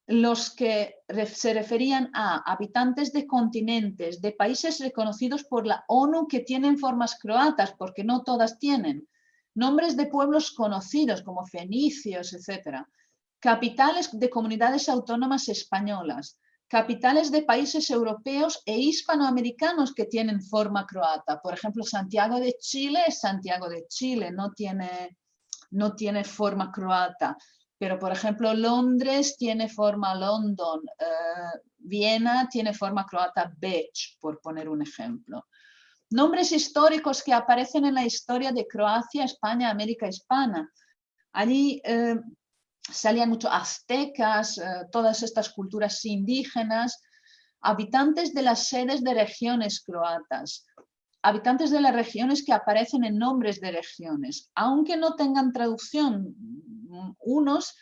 los que se referían a habitantes de continentes, de países reconocidos por la ONU que tienen formas croatas, porque no todas tienen. Nombres de pueblos conocidos como fenicios, etc. Capitales de comunidades autónomas españolas capitales de países europeos e hispanoamericanos que tienen forma croata. Por ejemplo, Santiago de Chile Santiago de Chile, no tiene, no tiene forma croata. Pero, por ejemplo, Londres tiene forma London, eh, Viena tiene forma croata Bech, por poner un ejemplo. Nombres históricos que aparecen en la historia de Croacia, España, América Hispana. Allí eh, salían muchos aztecas, eh, todas estas culturas indígenas, habitantes de las sedes de regiones croatas, habitantes de las regiones que aparecen en nombres de regiones, aunque no tengan traducción, unos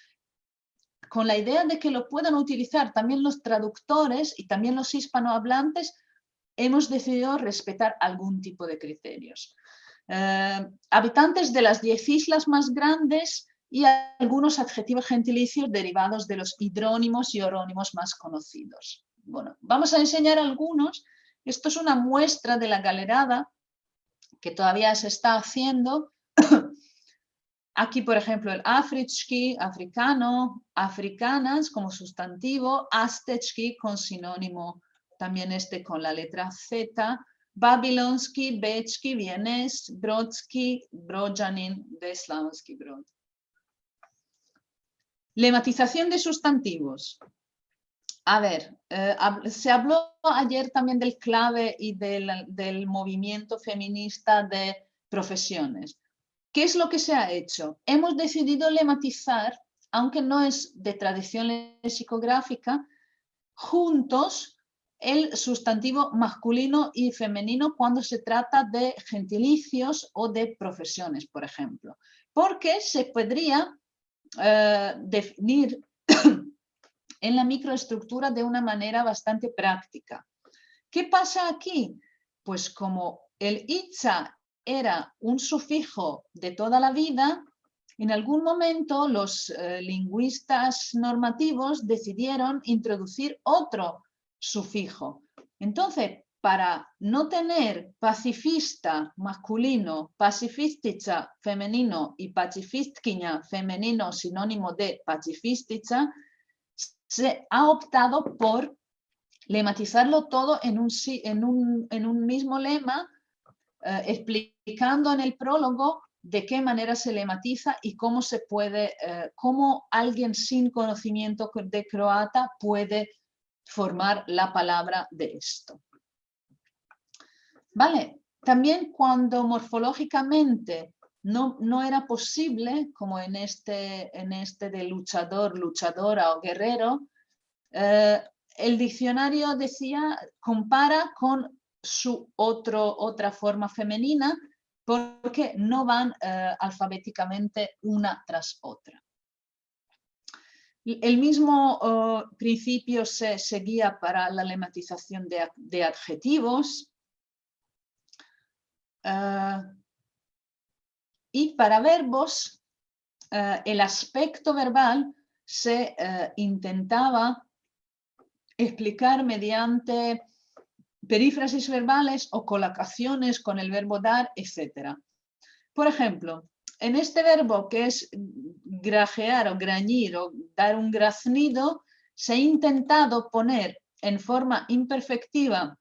con la idea de que lo puedan utilizar también los traductores y también los hispanohablantes, hemos decidido respetar algún tipo de criterios. Eh, habitantes de las diez islas más grandes y algunos adjetivos gentilicios derivados de los hidrónimos y orónimos más conocidos. Bueno, vamos a enseñar algunos. Esto es una muestra de la galerada que todavía se está haciendo. Aquí, por ejemplo, el africhki, africano, africanas como sustantivo, astechki con sinónimo, también este con la letra Z, babilonsky, bechki, vienes, brodsky, brojanin, deslavsky, brod. Lematización de sustantivos. A ver, eh, se habló ayer también del clave y del, movimiento feminista de profesiones. ¿Qué es lo que se ha hecho? Hemos decidido lematizar, aunque no es de tradición lexicográfica, juntos el sustantivo masculino y femenino cuando se trata de gentilicios o de profesiones, por ejemplo. Porque se podría eh, definir en la microestructura de una manera bastante práctica. ¿Qué pasa aquí? Pues como el itza era un sufijo de toda la vida, en algún momento los eh, lingüistas normativos decidieron introducir otro sufijo. Entonces, para no tener pacifista masculino, pacifistica femenino y pacifistkiña femenino sinónimo de pacifistica, se ha optado por lematizarlo todo en un, en un, mismo lema, eh, explicando en el prólogo de qué manera se lematiza y cómo se puede, eh, cómo alguien sin conocimiento de croata puede formar la palabra de esto. Vale, también cuando morfológicamente no, no, era posible, como en este, en este de luchador, luchadora o guerrero, eh, el diccionario decía, compara con su otro, otra forma femenina porque no van eh, alfabéticamente una tras otra. El mismo oh, principio se seguía para la lematización de, adjetivos. Eh, y para verbos, eh, el aspecto verbal se intentaba explicar mediante perífrasis verbales o colocaciones con el verbo dar, etc. Por ejemplo, en este verbo que es grajear o grañir o dar un graznido, se ha intentado poner en forma imperfectiva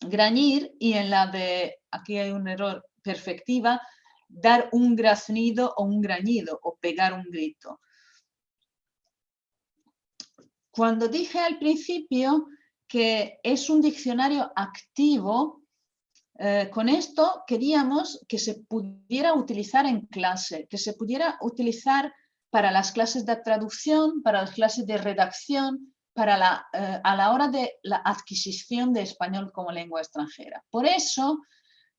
grañir y en la de, aquí hay un error, perfectiva, dar un graznido o un grañido o pegar un grito. Cuando dije al principio que es un diccionario activo, eh, con esto queríamos que se pudiera utilizar en clase, que se pudiera utilizar para las clases de traducción, para las clases de redacción, para la, eh, a la hora de la adquisición de español como lengua extranjera. Por eso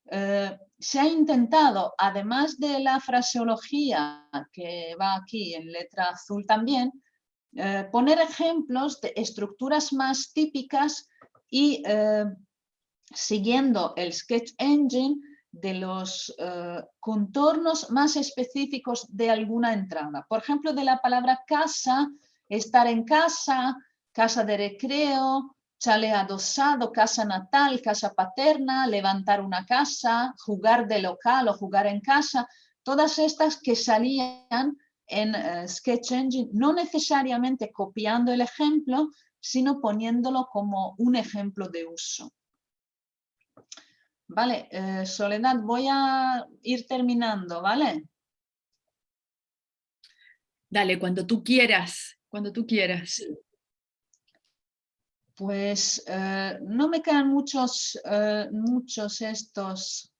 eh, se ha intentado, además de la fraseología que va aquí en letra azul también, eh, poner ejemplos de estructuras más típicas y eh, siguiendo el Sketch Engine de los eh, contornos más específicos de alguna entrada. Por ejemplo, de la palabra casa, estar en casa, casa de recreo, chale adosado, casa natal, casa paterna, levantar una casa, jugar de local o jugar en casa, todas estas que salían en eh, Sketch Engine, no necesariamente copiando el ejemplo, sino poniéndolo como un ejemplo de uso. Vale, eh, Soledad, voy a ir terminando, ¿vale? Dale, cuando tú quieras, cuando tú quieras. Pues eh, no me quedan muchos, muchos estos.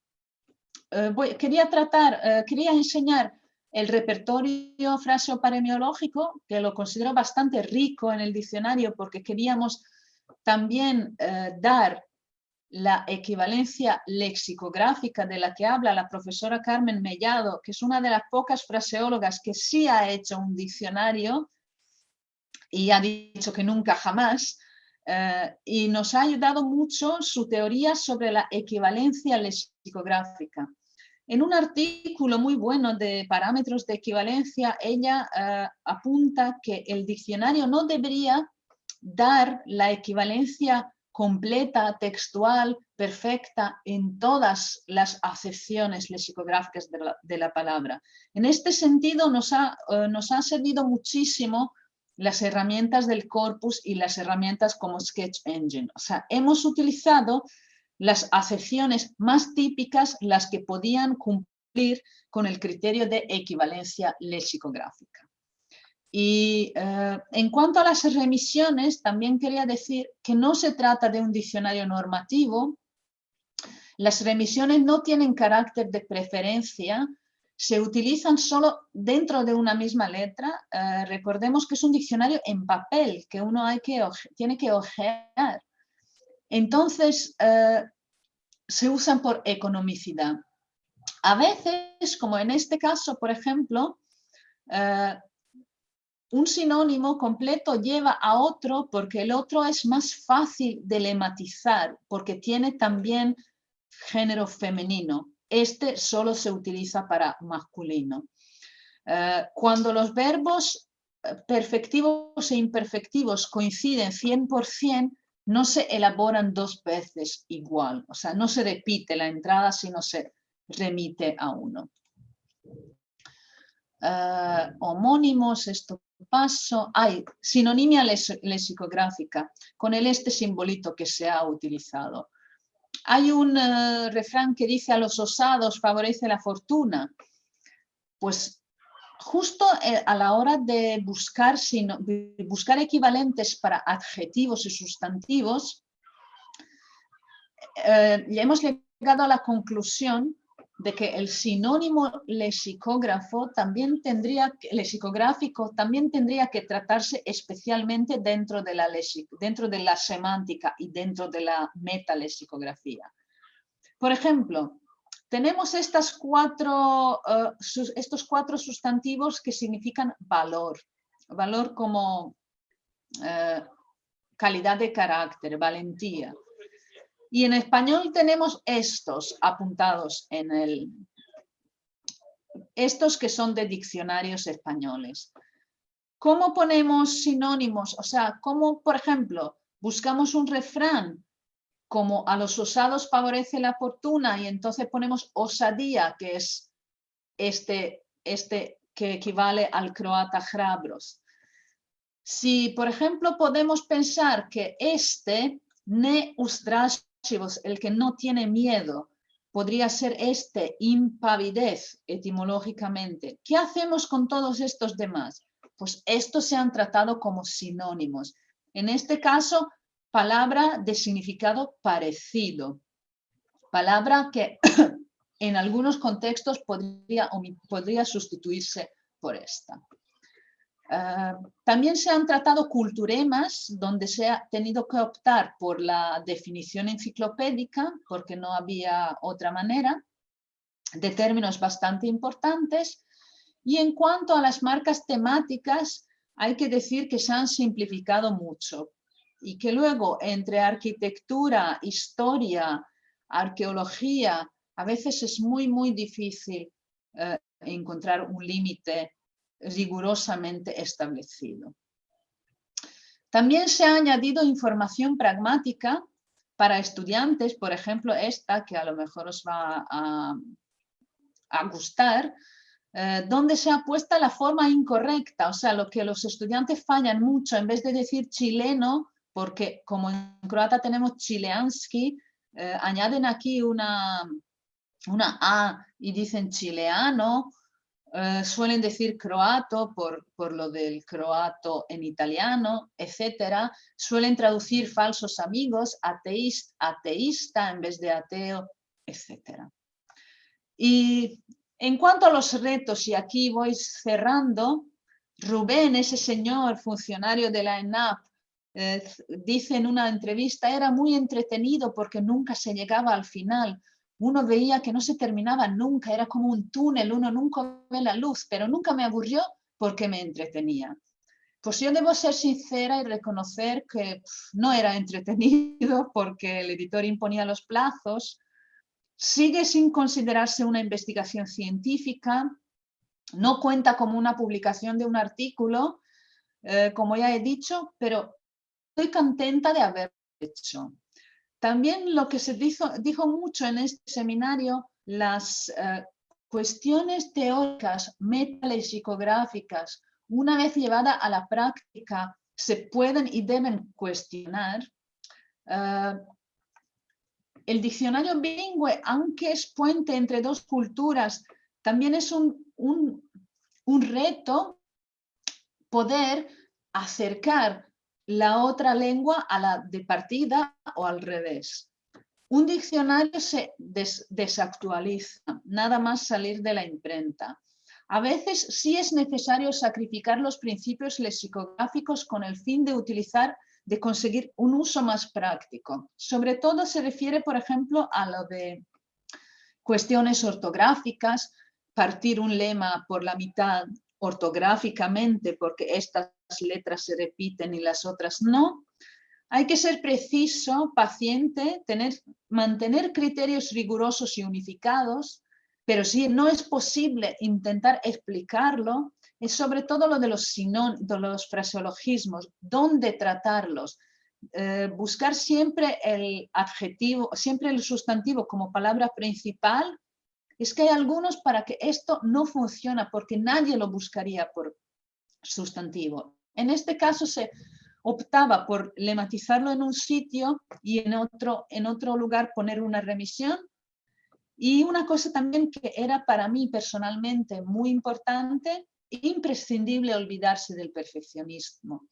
quería tratar, quería enseñar el repertorio fraseoparemiológico, que lo considero bastante rico en el diccionario porque queríamos también eh, dar la equivalencia lexicográfica de la que habla la profesora Carmen Mellado, que es una de las pocas fraseólogas que sí ha hecho un diccionario y ha dicho que nunca jamás, eh, y nos ha ayudado mucho su teoría sobre la equivalencia lexicográfica. En un artículo muy bueno de parámetros de equivalencia, ella eh, apunta que el diccionario no debería dar la equivalencia completa, textual, perfecta en todas las acepciones lexicográficas de la, palabra. En este sentido nos ha, eh, nos ha servido muchísimo las herramientas del corpus y las herramientas como Sketch Engine. O sea, hemos utilizado las acepciones más típicas, las que podían cumplir con el criterio de equivalencia lexicográfica. Y eh, en cuanto a las remisiones, también quería decir que no se trata de un diccionario normativo. Las remisiones no tienen carácter de preferencia, se utilizan solo dentro de una misma letra. Eh, recordemos que es un diccionario en papel que uno tiene que ojear. Entonces, eh, se usan por economicidad. A veces, como en este caso, por ejemplo, eh, un sinónimo completo lleva a otro porque el otro es más fácil de lematizar, porque tiene también género femenino. Este solo se utiliza para masculino. Eh, cuando los verbos perfectivos e imperfectivos coinciden 100%, no se elaboran dos veces igual, o sea, no se repite la entrada, sino se remite a uno. Eh, homónimos, esto paso, hay sinonimia lexicográfica con el este simbolito que se ha utilizado. Hay un eh, refrán que dice a los osados favorece la fortuna. Pues justo eh, a la hora de buscar, buscar equivalentes para adjetivos y sustantivos, eh, hemos llegado a la conclusión de que el sinónimo lexicógrafo también tendría, lexicográfico también tendría que tratarse especialmente dentro de la, dentro de la semántica y dentro de la metalexicografía. Por ejemplo, tenemos eh, estos cuatro sustantivos que significan valor. Valor como eh, calidad de carácter, valentía. Y en español tenemos estos apuntados en el... Estos que son de diccionarios españoles. ¿Cómo ponemos sinónimos? O sea, ¿cómo, por ejemplo, buscamos un refrán como a los osados favorece la fortuna y entonces ponemos osadía, que es este, este que equivale al croata hrabros. Si, por ejemplo, podemos pensar que este ne el que no tiene miedo, podría ser este, impavidez, etimológicamente. ¿Qué hacemos con todos estos demás? Pues estos se han tratado como sinónimos. En este caso, palabra de significado parecido. Palabra que en algunos contextos podría, podría sustituirse por esta. Ah, también se han tratado culturemas donde se ha tenido que optar por la definición enciclopédica porque no había otra manera de términos bastante importantes y en cuanto a las marcas temáticas hay que decir que se han simplificado mucho y que luego entre arquitectura, historia, arqueología, a veces es muy muy difícil eh, encontrar un límite rigurosamente establecido. También se ha añadido información pragmática para estudiantes, por ejemplo esta que a lo mejor os va a, gustar, eh, donde se ha puesto la forma incorrecta, o sea, lo que los estudiantes fallan mucho, en vez de decir chileno, porque como en croata tenemos chileanski, eh, añaden aquí una, una A y dicen chileano, eh, suelen decir croato por, por, lo del croato en italiano, etcétera. Suelen traducir falsos amigos, ateísta, ateísta en vez de ateo, etcétera. Y en cuanto a los retos, y aquí voy cerrando, Rubén, ese señor funcionario de la ENAP, eh, dice en una entrevista, era muy entretenido porque nunca se llegaba al final uno veía que no se terminaba nunca, era como un túnel, uno nunca ve la luz, pero nunca me aburrió porque me entretenía. Pues yo debo ser sincera y reconocer que no era entretenido porque el editor imponía los plazos, sigue sin considerarse una investigación científica, no cuenta como una publicación de un artículo, eh, como ya he dicho, pero estoy contenta de haberlo hecho. También lo que se dijo, mucho en este seminario, las eh, cuestiones teóricas, metalexicográficas, una vez llevada a la práctica, se pueden y deben cuestionar. Eh, el diccionario bilingüe, aunque es puente entre dos culturas, también es un reto poder acercar la otra lengua a la de partida o al revés. Un diccionario se desactualiza, nada más salir de la imprenta. A veces sí es necesario sacrificar los principios lexicográficos con el fin de utilizar, de conseguir un uso más práctico. Sobre todo se refiere, por ejemplo, a lo de cuestiones ortográficas, partir un lema por la mitad ortográficamente porque estas letras se repiten y las otras no. Hay que ser preciso, paciente, tener, mantener criterios rigurosos y unificados, pero si no es posible intentar explicarlo, es sobre todo lo de los, sinónimos, los fraseologismos, dónde tratarlos, eh, buscar siempre el adjetivo, siempre el sustantivo como palabra principal. Es que hay algunos para que esto no funciona porque nadie lo buscaría por sustantivo. En este caso se optaba por lematizarlo en un sitio y en otro, en otro lugar poner una remisión. Y una cosa también que era para mí personalmente muy importante, imprescindible olvidarse del perfeccionismo.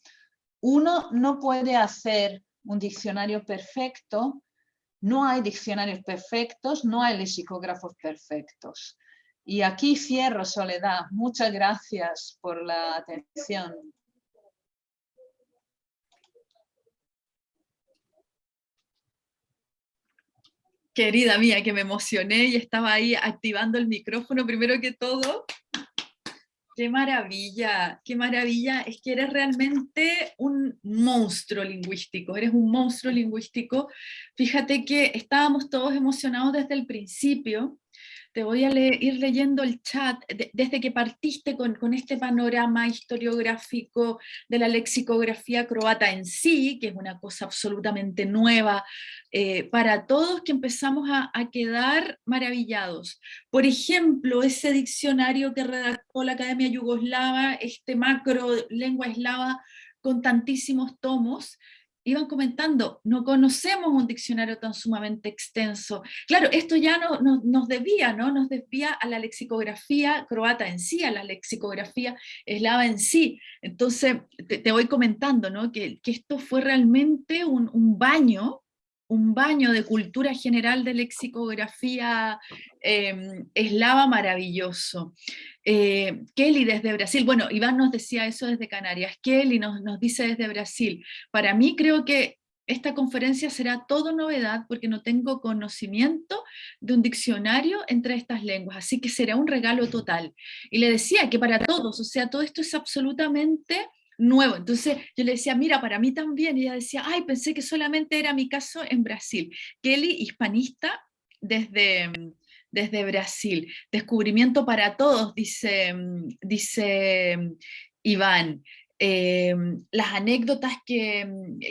Uno no puede hacer un diccionario perfecto no hay diccionarios perfectos, no hay lexicógrafos perfectos. Y aquí cierro, Soledad. Muchas gracias por la atención. Querida mía, que me emocioné y estaba ahí activando el micrófono primero que todo Qué maravilla, qué maravilla. Es que eres realmente un monstruo lingüístico, eres un monstruo lingüístico. Fíjate que estábamos todos emocionados desde el principio te voy a ir leyendo el chat, desde que partiste con, este panorama historiográfico de la lexicografía croata en sí, que es una cosa absolutamente nueva eh, para todos, que empezamos a, a, quedar maravillados. Por ejemplo, ese diccionario que redactó la Academia Yugoslava, este macro lengua eslava con tantísimos tomos, iban comentando, no conocemos un diccionario tan sumamente extenso. Claro, esto ya no, nos desvía, ¿no? Nos desvía a la lexicografía croata en sí, a la lexicografía eslava en sí. Entonces, te, voy comentando, ¿no? Que, esto fue realmente un, un baño un baño de cultura general de lexicografía em, eslava maravilloso. Eh, Kelly desde Brasil, bueno, Iván nos decía eso desde Canarias, Kelly nos, nos dice desde Brasil, para mí creo que esta conferencia será todo novedad porque no tengo conocimiento de un diccionario entre estas lenguas, así que será un regalo total. Y le decía que para todos, o sea, todo esto es absolutamente nuevo. Entonces yo le decía, mira, para mí también. Y ella decía, ay, pensé que solamente era mi caso en Brasil. Kelly, hispanista desde, desde Brasil. Descubrimiento para todos, dice, dice Iván. Em, las anécdotas que,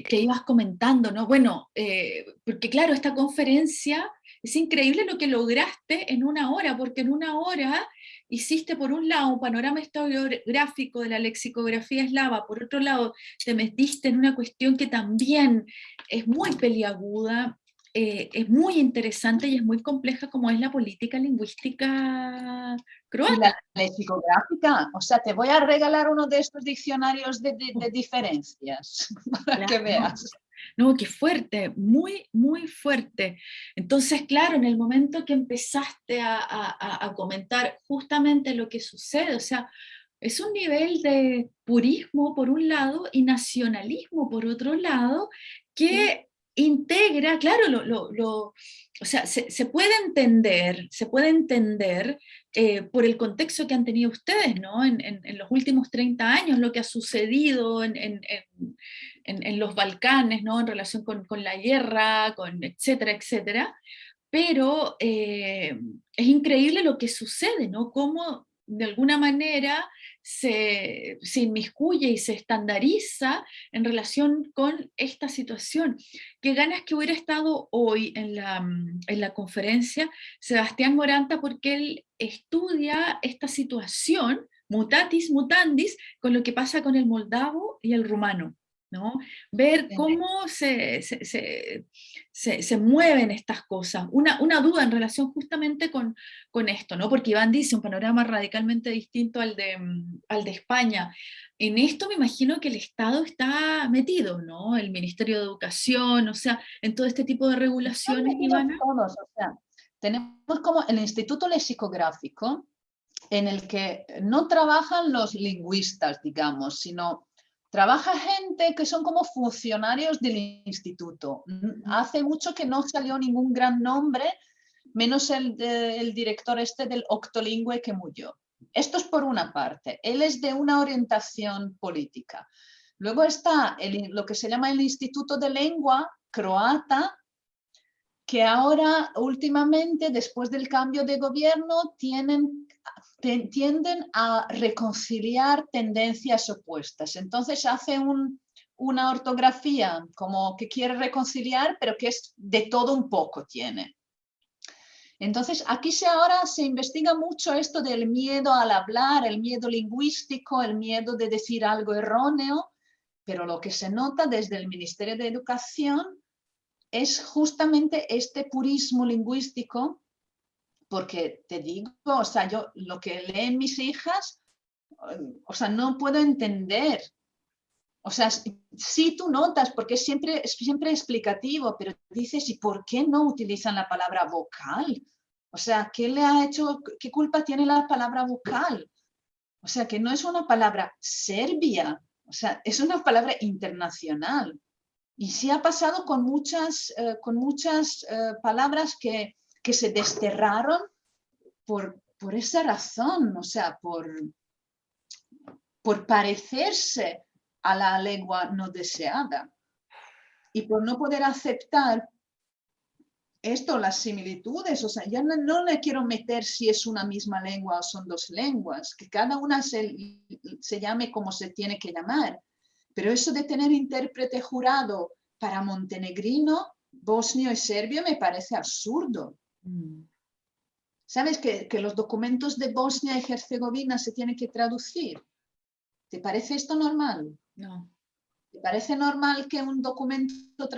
que, ibas comentando, ¿no? Bueno, eh, porque claro, esta conferencia es increíble lo que lograste en una hora, porque en una hora hiciste por un lado un panorama historiográfico de la lexicografía eslava, por otro lado te metiste en una cuestión que también es muy peliaguda, eh, es muy interesante y es muy compleja como es la política lingüística croata. la lexicográfica, o sea, te voy a regalar uno de estos diccionarios de, diferencias para que veas. No, qué fuerte, muy, muy fuerte. Entonces, claro, en el momento que empezaste a, comentar justamente lo que sucede, o sea, es un nivel de purismo por un lado y nacionalismo por otro lado que integra, claro, lo, o sea, se, puede entender, se puede entender eh, por el contexto que han tenido ustedes, ¿no? En, los últimos 30 años, lo que ha sucedido en, los Balcanes, ¿no? En relación con, la guerra, con etcétera, etcétera. Pero eh, es increíble lo que sucede, ¿no? Cómo de alguna manera se, inmiscuye y se estandariza en relación con esta situación. Qué ganas que hubiera estado hoy en la, en la conferencia Sebastián Moranta porque él estudia esta situación, mutatis mutandis, con lo que pasa con el moldavo y el rumano. ¿No? Ver cómo se, se, mueven estas cosas. Una, una, duda en relación justamente con, con esto, ¿no? porque Iván dice un panorama radicalmente distinto al de, mm, al de España. En esto me imagino que el Estado está metido, ¿no? El Ministerio de Educación, o sea, en todo este tipo de regulaciones, Ivana. Todos, o sea, tenemos como el Instituto Lexicográfico, en el que no trabajan los lingüistas, digamos, sino Trabaja gente que son como funcionarios del instituto. Hace mucho que no salió ningún gran nombre, menos el, el director este del Octolingüe que murió. Esto es por una parte. Él es de una orientación política. Luego está lo que se llama el Instituto de Lengua croata, que ahora últimamente, después del cambio de gobierno, tienen, tienden a reconciliar tendencias opuestas. Entonces hace una ortografía como que quiere reconciliar, pero que es de todo un poco tiene. Entonces, aquí se ahora se investiga mucho esto del miedo al hablar, el miedo lingüístico, el miedo de decir algo erróneo, pero lo que se nota desde el Ministerio de Educación es justamente este purismo lingüístico, porque te digo, o sea, yo lo que leen mis hijas, o sea, no puedo entender. O sea, sí tú notas, porque es siempre, es siempre explicativo, pero dices, ¿y por qué no utilizan la palabra vocal? O sea, ¿qué le ha hecho, qué culpa tiene la palabra vocal? O sea, que no es una palabra serbia, o sea, es una palabra internacional. Y sí ha pasado con muchas, eh, con muchas eh, palabras que, que, se desterraron por, por esa razón, o sea, por, por parecerse a la lengua no deseada y por no poder aceptar esto, las similitudes, o sea, ya no, le quiero meter si es una misma lengua o son dos lenguas, que cada una se, se llame como se tiene que llamar. Pero eso de tener intérprete jurado para montenegrino, bosnio y serbio me parece absurdo. Mm. ¿Sabes que, que, los documentos de Bosnia y Herzegovina se tienen que traducir? ¿Te parece esto normal? No. ¿Te parece normal que un documento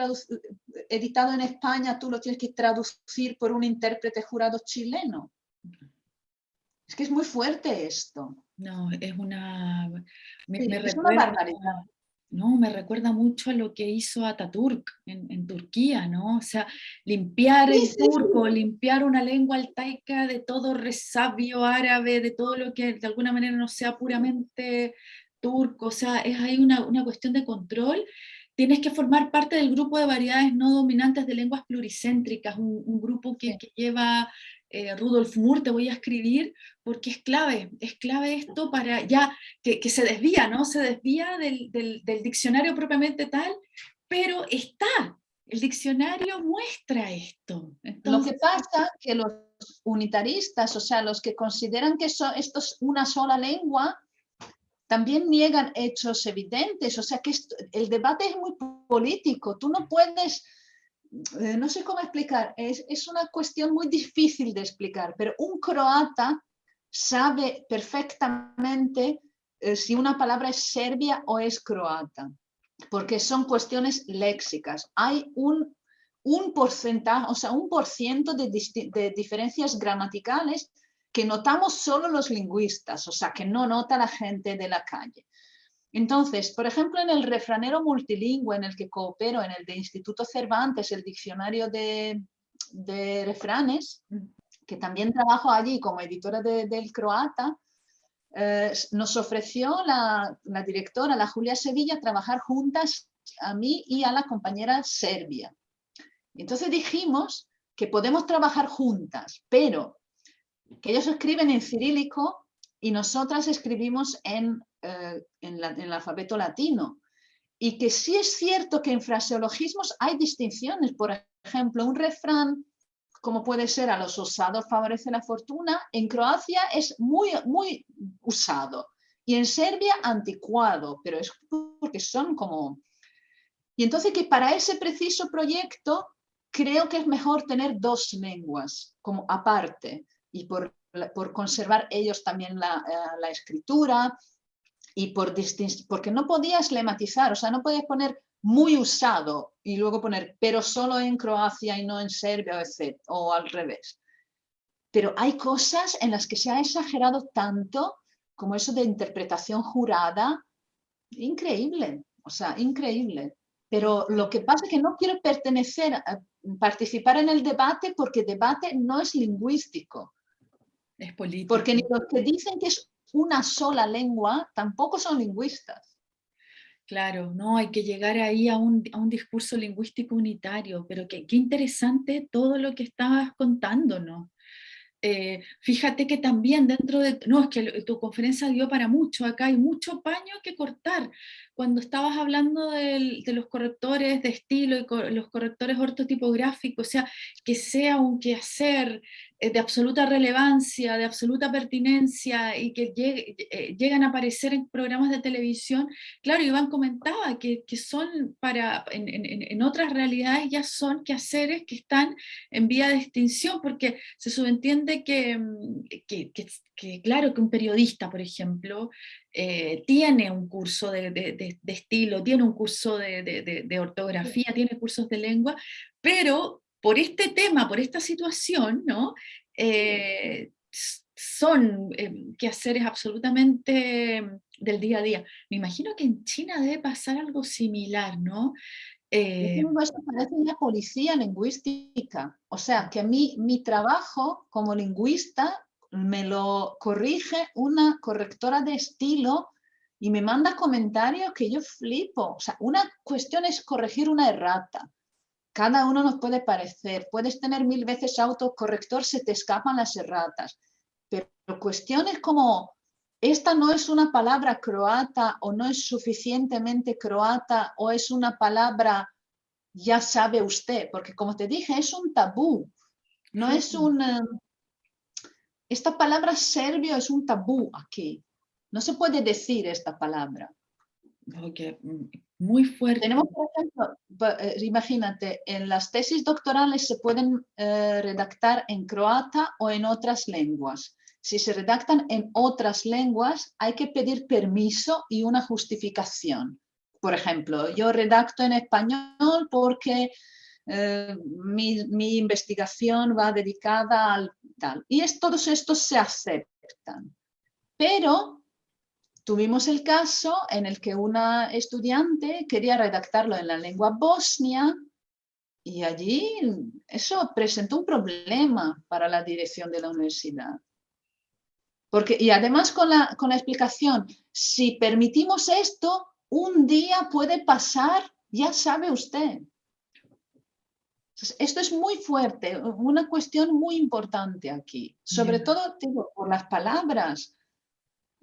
editado en España tú lo tienes que traducir por un intérprete jurado chileno? Es que es muy fuerte esto. No, es una... Me, es una barbaridad. No, me recuerda mucho a lo que hizo Ataturk en, en Turquía, ¿no? O sea, limpiar el turco, limpiar una lengua altaica de todo resabio árabe, de todo lo que de alguna manera no sea puramente turco, o sea, es ahí una, una cuestión de control. Tienes que formar parte del grupo de variedades no dominantes de lenguas pluricéntricas, un, grupo que, lleva eh, Rudolf Moore, te voy a escribir, porque es clave, es clave esto para ya, que, que se desvía, ¿no? Se desvía del, del, del, diccionario propiamente tal, pero está, el diccionario muestra esto. Lo que pasa que los unitaristas, o sea, los que consideran que esto es una sola lengua, también niegan hechos evidentes, o sea que el debate es muy político, tú no puedes, eh, no sé cómo explicar, es, una cuestión muy difícil de explicar, pero un croata sabe perfectamente eh, si una palabra es serbia o es croata, porque son cuestiones léxicas. Hay un, un porcentaje, o sea, un por ciento de diferencias gramaticales que notamos solo los lingüistas, o sea, que no nota la gente de la calle. Entonces, por ejemplo, en el refranero multilingüe en el que coopero, en el de Instituto Cervantes, el diccionario de, refranes, que también trabajo allí como editora del croata, eh, nos ofreció la, la, directora, la Julia Sevilla, trabajar juntas a mí y a la compañera serbia. Entonces dijimos que podemos trabajar juntas, pero que ellos escriben en cirílico y nosotras escribimos en, eh, en, el alfabeto latino. Y que sí es cierto que en fraseologismos hay distinciones. Por ejemplo, un refrán como puede ser a los osados favorece la fortuna, en Croacia es muy, muy usado. Y en Serbia anticuado, pero es porque son como... Y entonces que para ese preciso proyecto creo que es mejor tener dos lenguas como aparte y por, por conservar ellos también la, eh, la escritura y por porque no podías lematizar, o sea, no podías poner muy usado y luego poner pero solo en Croacia y no en Serbia o, o al revés. Pero hay cosas en las que se ha exagerado tanto como eso de interpretación jurada, increíble, o sea, increíble. Pero lo que pasa es que no quiero pertenecer, a participar en el debate porque debate no es lingüístico. Es político. Porque ni los que dicen que es una sola lengua tampoco son lingüistas. Claro, no, hay que llegar ahí a un, a un discurso lingüístico unitario, pero qué, interesante todo lo que estabas contándonos. eh, fíjate que también dentro de, no, es que tu conferencia dio para mucho, acá hay mucho paño que cortar. Cuando estabas hablando de los correctores de estilo y los correctores ortotipográficos, o sea, que sea un quehacer eh, de absoluta relevancia, de absoluta pertinencia y que eh, llegan a aparecer en programas de televisión, claro, Iván comentaba que, que son para, en, en, en, otras realidades ya son quehaceres que están en vía de extinción, porque se subentiende que, mm, que, que claro, que un periodista, por ejemplo, eh, tiene un curso de, de, de, estilo, tiene un curso de, ortografía, tiene cursos de lengua, pero por este tema, por esta situación, ¿no? Eh, son eh, quehaceres absolutamente mm, del día a día. Me imagino que en China debe pasar algo similar, ¿no? Eh, Esto parece una policía lingüística. O sea, que a mí mi trabajo como lingüista me lo corrige una correctora de estilo y me manda comentarios que yo flipo. O sea, una cuestión es corregir una errata. Cada uno nos puede parecer, puedes tener mil veces autocorrector, se te escapan las erratas, pero cuestiones como esta no es una palabra croata o no es suficientemente croata o es una palabra, ya sabe usted, porque como te dije, es un tabú, no es un... Esta palabra serbio es un tabú aquí, no se puede decir esta palabra. Okay. Muy fuerte. Tenemos, por ejemplo, eh, imagínate, en las tesis doctorales se pueden eh, redactar en croata o en otras lenguas. Si se redactan en otras lenguas, hay que pedir permiso y una justificación. Por ejemplo, yo redacto en español porque eh, mi, mi, investigación va dedicada al tal. Y todos estos se aceptan. Pero Tuvimos el caso en el que una estudiante quería redactarlo en la lengua bosnia y allí eso presentó un problema para la dirección de la universidad. Porque, y además con la, con la explicación, si permitimos esto, un día puede pasar, ya sabe usted. esto es muy fuerte, una cuestión muy importante aquí, sobre todo digo, por las palabras.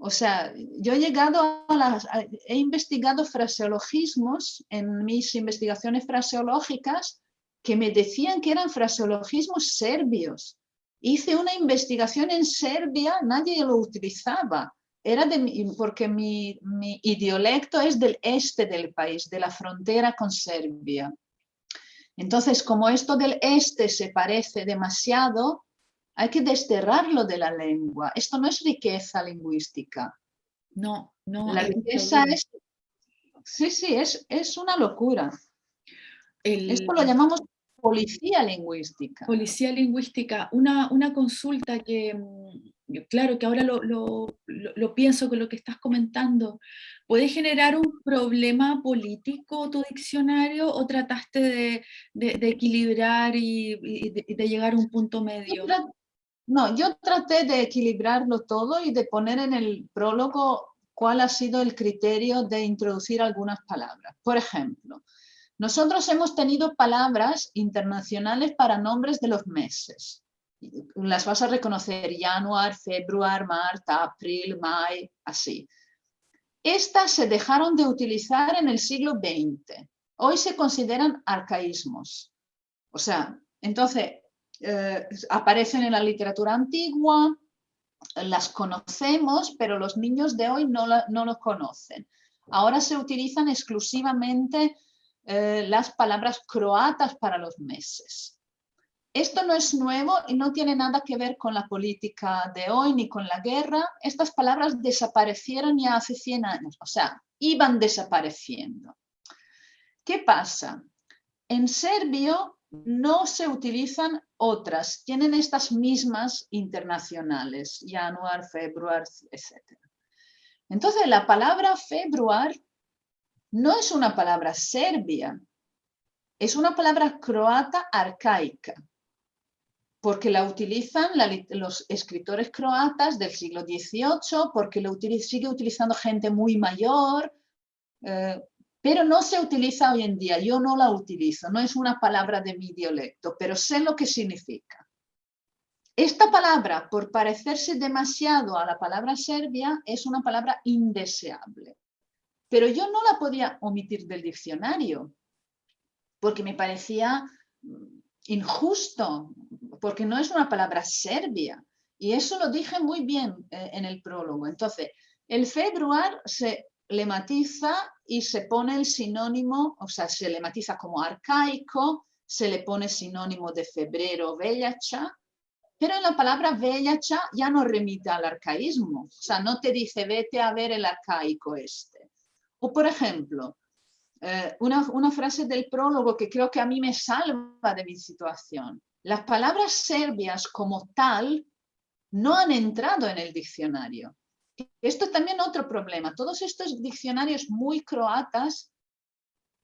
O sea, yo he llegado a las, he investigado fraseologismos en mis investigaciones fraseológicas que me decían que eran fraseologismos serbios. Hice una investigación en Serbia, nadie lo utilizaba. Era de porque mi, mi idiolecto es del este del país, de la frontera con Serbia. Entonces, como esto del este se parece demasiado, hay que desterrarlo de la lengua. Esto no es riqueza lingüística. No, no. La riqueza es... Sí, sí, es, es una locura. Esto lo llamamos policía lingüística. Policía lingüística. Una, una consulta que, mm, claro, que ahora lo, lo, lo, pienso con lo que estás comentando. ¿Puede generar un problema político tu diccionario o trataste de, de, equilibrar y, y de, llegar a un punto medio? No, yo traté de equilibrarlo todo y de poner en el prólogo cuál ha sido el criterio de introducir algunas palabras. Por ejemplo, nosotros hemos tenido palabras internacionales para nombres de los meses. Las vas a reconocer, januar, februar, marta, abril, may, así. Estas se dejaron de utilizar en el siglo XX. Hoy se consideran arcaísmos. O sea, entonces, eh, aparecen en la literatura antigua, las conocemos, pero los niños de hoy no, no los conocen. Ahora se utilizan exclusivamente eh, las palabras croatas para los meses. Esto no es nuevo y no tiene nada que ver con la política de hoy ni con la guerra. Estas palabras desaparecieron ya hace 100 años, o sea, iban desapareciendo. ¿Qué pasa? En serbio no se utilizan otras, tienen estas mismas internacionales, januar, februar, etc. Entonces la palabra februar no es una palabra serbia, es una palabra croata arcaica, porque la utilizan los escritores croatas del siglo XVIII, porque lo sigue utilizando gente muy mayor, eh, pero no se utiliza hoy en día, yo no la utilizo, no es una palabra de mi dialecto, pero sé lo que significa. esta palabra, por parecerse demasiado a la palabra serbia, es una palabra indeseable. Pero yo no la podía omitir del diccionario, porque me parecía mm, injusto, porque no es una palabra serbia. Y eso lo dije muy bien eh, en el prólogo. Entonces, el februar se le matiza y se pone el sinónimo, o sea, se le matiza como arcaico, se le pone sinónimo de febrero, vellacha, pero en la palabra vellacha ya no remite al arcaísmo, o sea, no te dice vete a ver el arcaico este. O por ejemplo, eh, una, una frase del prólogo que creo que a mí me salva de mi situación. Las palabras serbias como tal no han entrado en el diccionario. Esto es también otro problema. Todos estos diccionarios muy croatas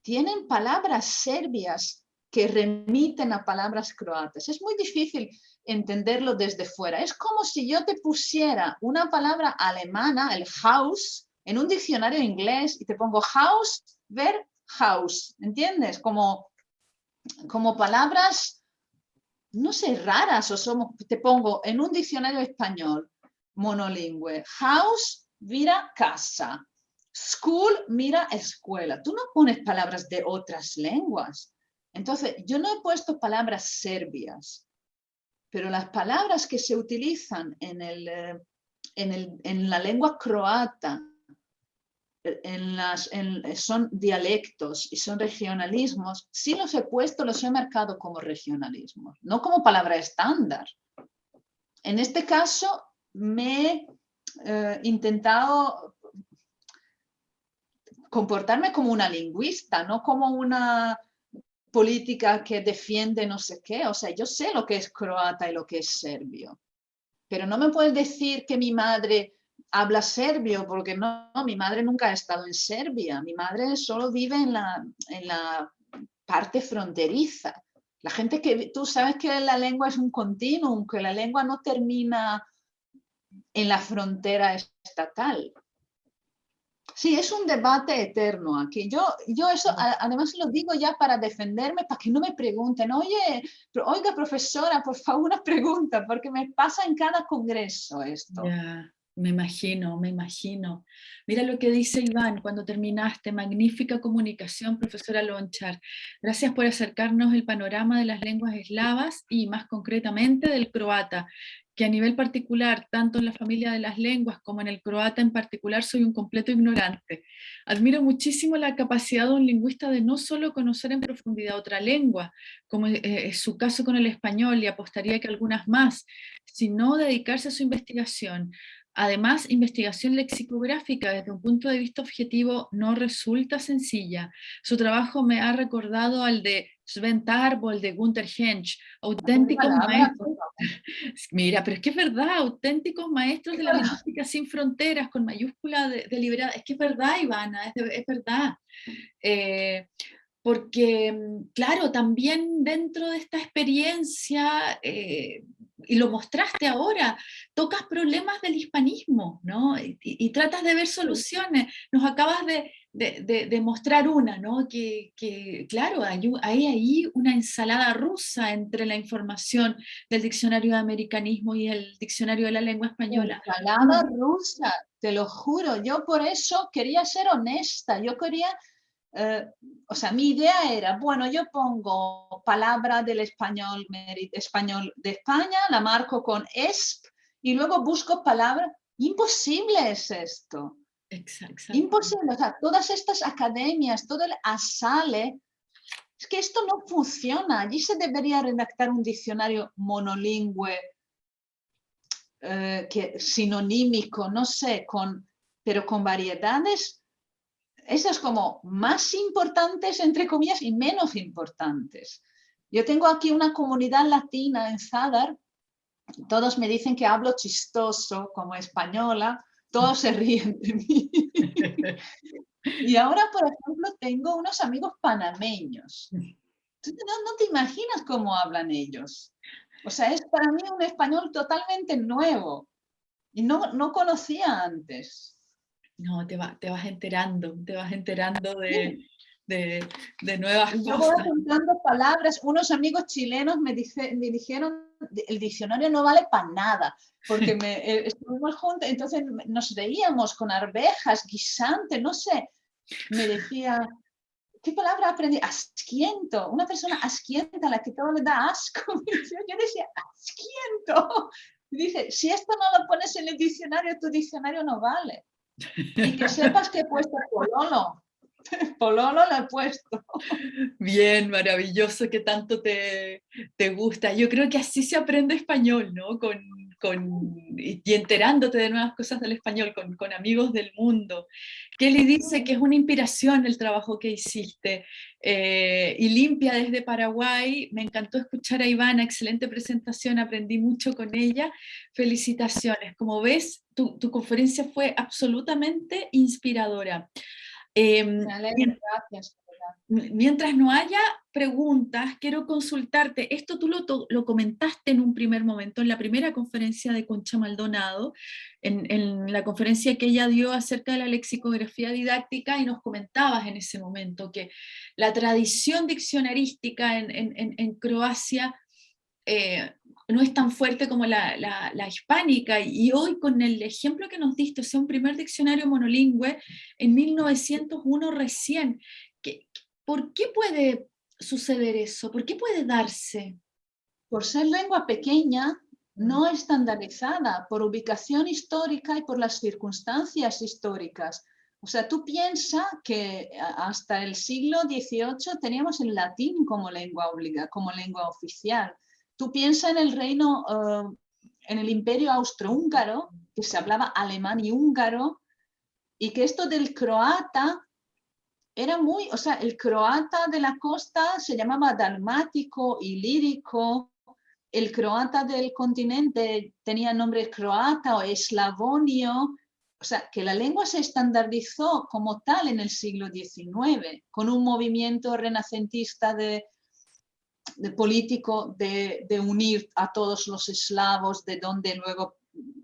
tienen palabras serbias que remiten a palabras croatas. Es muy difícil entenderlo desde fuera. Es como si yo te pusiera una palabra alemana, el house, en un diccionario inglés y te pongo house, ver house, ¿entiendes? Como, como palabras, no sé, raras, o somos, te pongo en un diccionario español monolingüe, house, mira casa, school, mira escuela. Tú no pones palabras de otras lenguas. Entonces, yo no he puesto palabras serbias, pero las palabras que se utilizan en, el, eh, en, la lengua croata en las, son dialectos y son regionalismos, sí los he puesto, los he marcado como regionalismos, no como palabra estándar. En este caso me he eh, intentado comportarme como una lingüista, no como una política que defiende no sé qué. O sea, yo sé lo que es croata y lo que es serbio. Pero no me puedes decir que mi madre habla serbio, porque no, mi madre nunca ha estado en Serbia. Mi madre solo vive en la, en la parte fronteriza. La gente que, tú sabes que la lengua es un continuum, que la lengua no termina en la frontera estatal. Sí, es un debate eterno aquí. Yo, yo eso además lo digo ya para defenderme, para que no me pregunten, oye, oiga profesora, por favor una pregunta, porque me pasa en cada congreso esto. Ya, me imagino, me imagino. Mira lo que dice Iván cuando terminaste, magnífica comunicación, profesora Lonchar. Gracias por acercarnos el panorama de las lenguas eslavas y más concretamente del croata que a nivel particular, tanto en la familia de las lenguas como en el croata en particular, soy un completo ignorante. Admiro muchísimo la capacidad de un lingüista de no solo conocer en profundidad otra lengua, como eh, es su caso con el español y apostaría que algunas más, sino dedicarse a su investigación, Además, investigación lexicográfica desde un punto de vista objetivo no resulta sencilla. Su trabajo me ha recordado al de Sven Tarbo, el de Gunther Hensch, auténticos maestros. Mira, pero es que es verdad, auténticos maestros de la lingüística sin fronteras, con mayúscula deliberada. Es que es verdad, Ivana, es, verdad. Eh, porque, mm, claro, también dentro de esta experiencia eh, y lo mostraste ahora, tocas problemas del hispanismo, ¿no? Y, tratas de ver soluciones. Nos acabas de, de, mostrar una, ¿no? Que, que claro, hay, hay, ahí una ensalada rusa entre la información del diccionario de americanismo y el diccionario de la lengua española. Ensalada rusa, te lo juro. Yo por eso quería ser honesta. Yo quería eh, o sea, mi idea era, bueno, yo pongo palabra del español, español de España, la marco con ESP y luego busco palabra. Imposible es esto. Exacto. Imposible. O sea, todas estas academias, todo el ASALE, es que esto no funciona. Allí se debería redactar un diccionario monolingüe, eh, que, sinonímico, no sé, con, pero con variedades esas como más importantes, entre comillas, y menos importantes. Yo tengo aquí una comunidad latina en Zadar, todos me dicen que hablo chistoso como española, todos se ríen de mí. y ahora, por ejemplo, tengo unos amigos panameños. no, no te imaginas cómo hablan ellos. O sea, es para mí un español totalmente nuevo y no, no conocía antes. No, te, te vas enterando, te vas enterando de, de, nuevas Yo cosas. voy apuntando palabras, unos amigos chilenos me, me dijeron, el diccionario no vale para nada, porque me, eh, estuvimos juntos, entonces nos reíamos con arvejas, guisante, no sé, me decía, ¿qué palabra aprendí? Asquiento, una persona asquienta a la que todo le da asco. Yo decía, asquiento. dice, si esto no lo pones en el diccionario, tu diccionario no vale. Y que sepas que he puesto pololo. Pololo lo he puesto. Bien, maravilloso que tanto te, te gusta. Yo creo que así se aprende español, ¿no? Con, y enterándote de nuevas cosas del español, con, con, amigos del mundo. Kelly dice que es una inspiración el trabajo que hiciste. Eh, y limpia desde Paraguay, me encantó escuchar a Ivana, excelente presentación, aprendí mucho con ella. Felicitaciones. Como ves, tu, tu conferencia fue absolutamente inspiradora. Eh, gracias. Mientras no haya preguntas, quiero consultarte. Esto tú lo, comentaste en un primer momento, en la primera conferencia de Concha Maldonado, en, la conferencia que ella dio acerca de la lexicografía didáctica, y nos comentabas en ese momento que la tradición diccionarística en, Croacia eh, no es tan fuerte como la, hispánica, y hoy con el ejemplo que nos diste, o sea, un primer diccionario monolingüe en 1901 recién, ¿por qué puede suceder eso? ¿Por qué puede darse? Por ser lengua pequeña, no mm. estandarizada, por ubicación histórica y por las circunstancias históricas. O sea, tú piensas que hasta el siglo XVIII teníamos el latín como lengua obliga, como lengua oficial. Tú piensas en el reino, uh, en el imperio austrohúngaro, que se hablaba alemán y húngaro, y que esto del croata era muy, o sea, el croata de la costa se llamaba dalmático y lírico, el croata del continente tenía nombre croata o eslavonio, o sea, que la lengua se estandarizó como tal en el siglo XIX, con un movimiento renacentista de, de político de, de, unir a todos los eslavos, de donde luego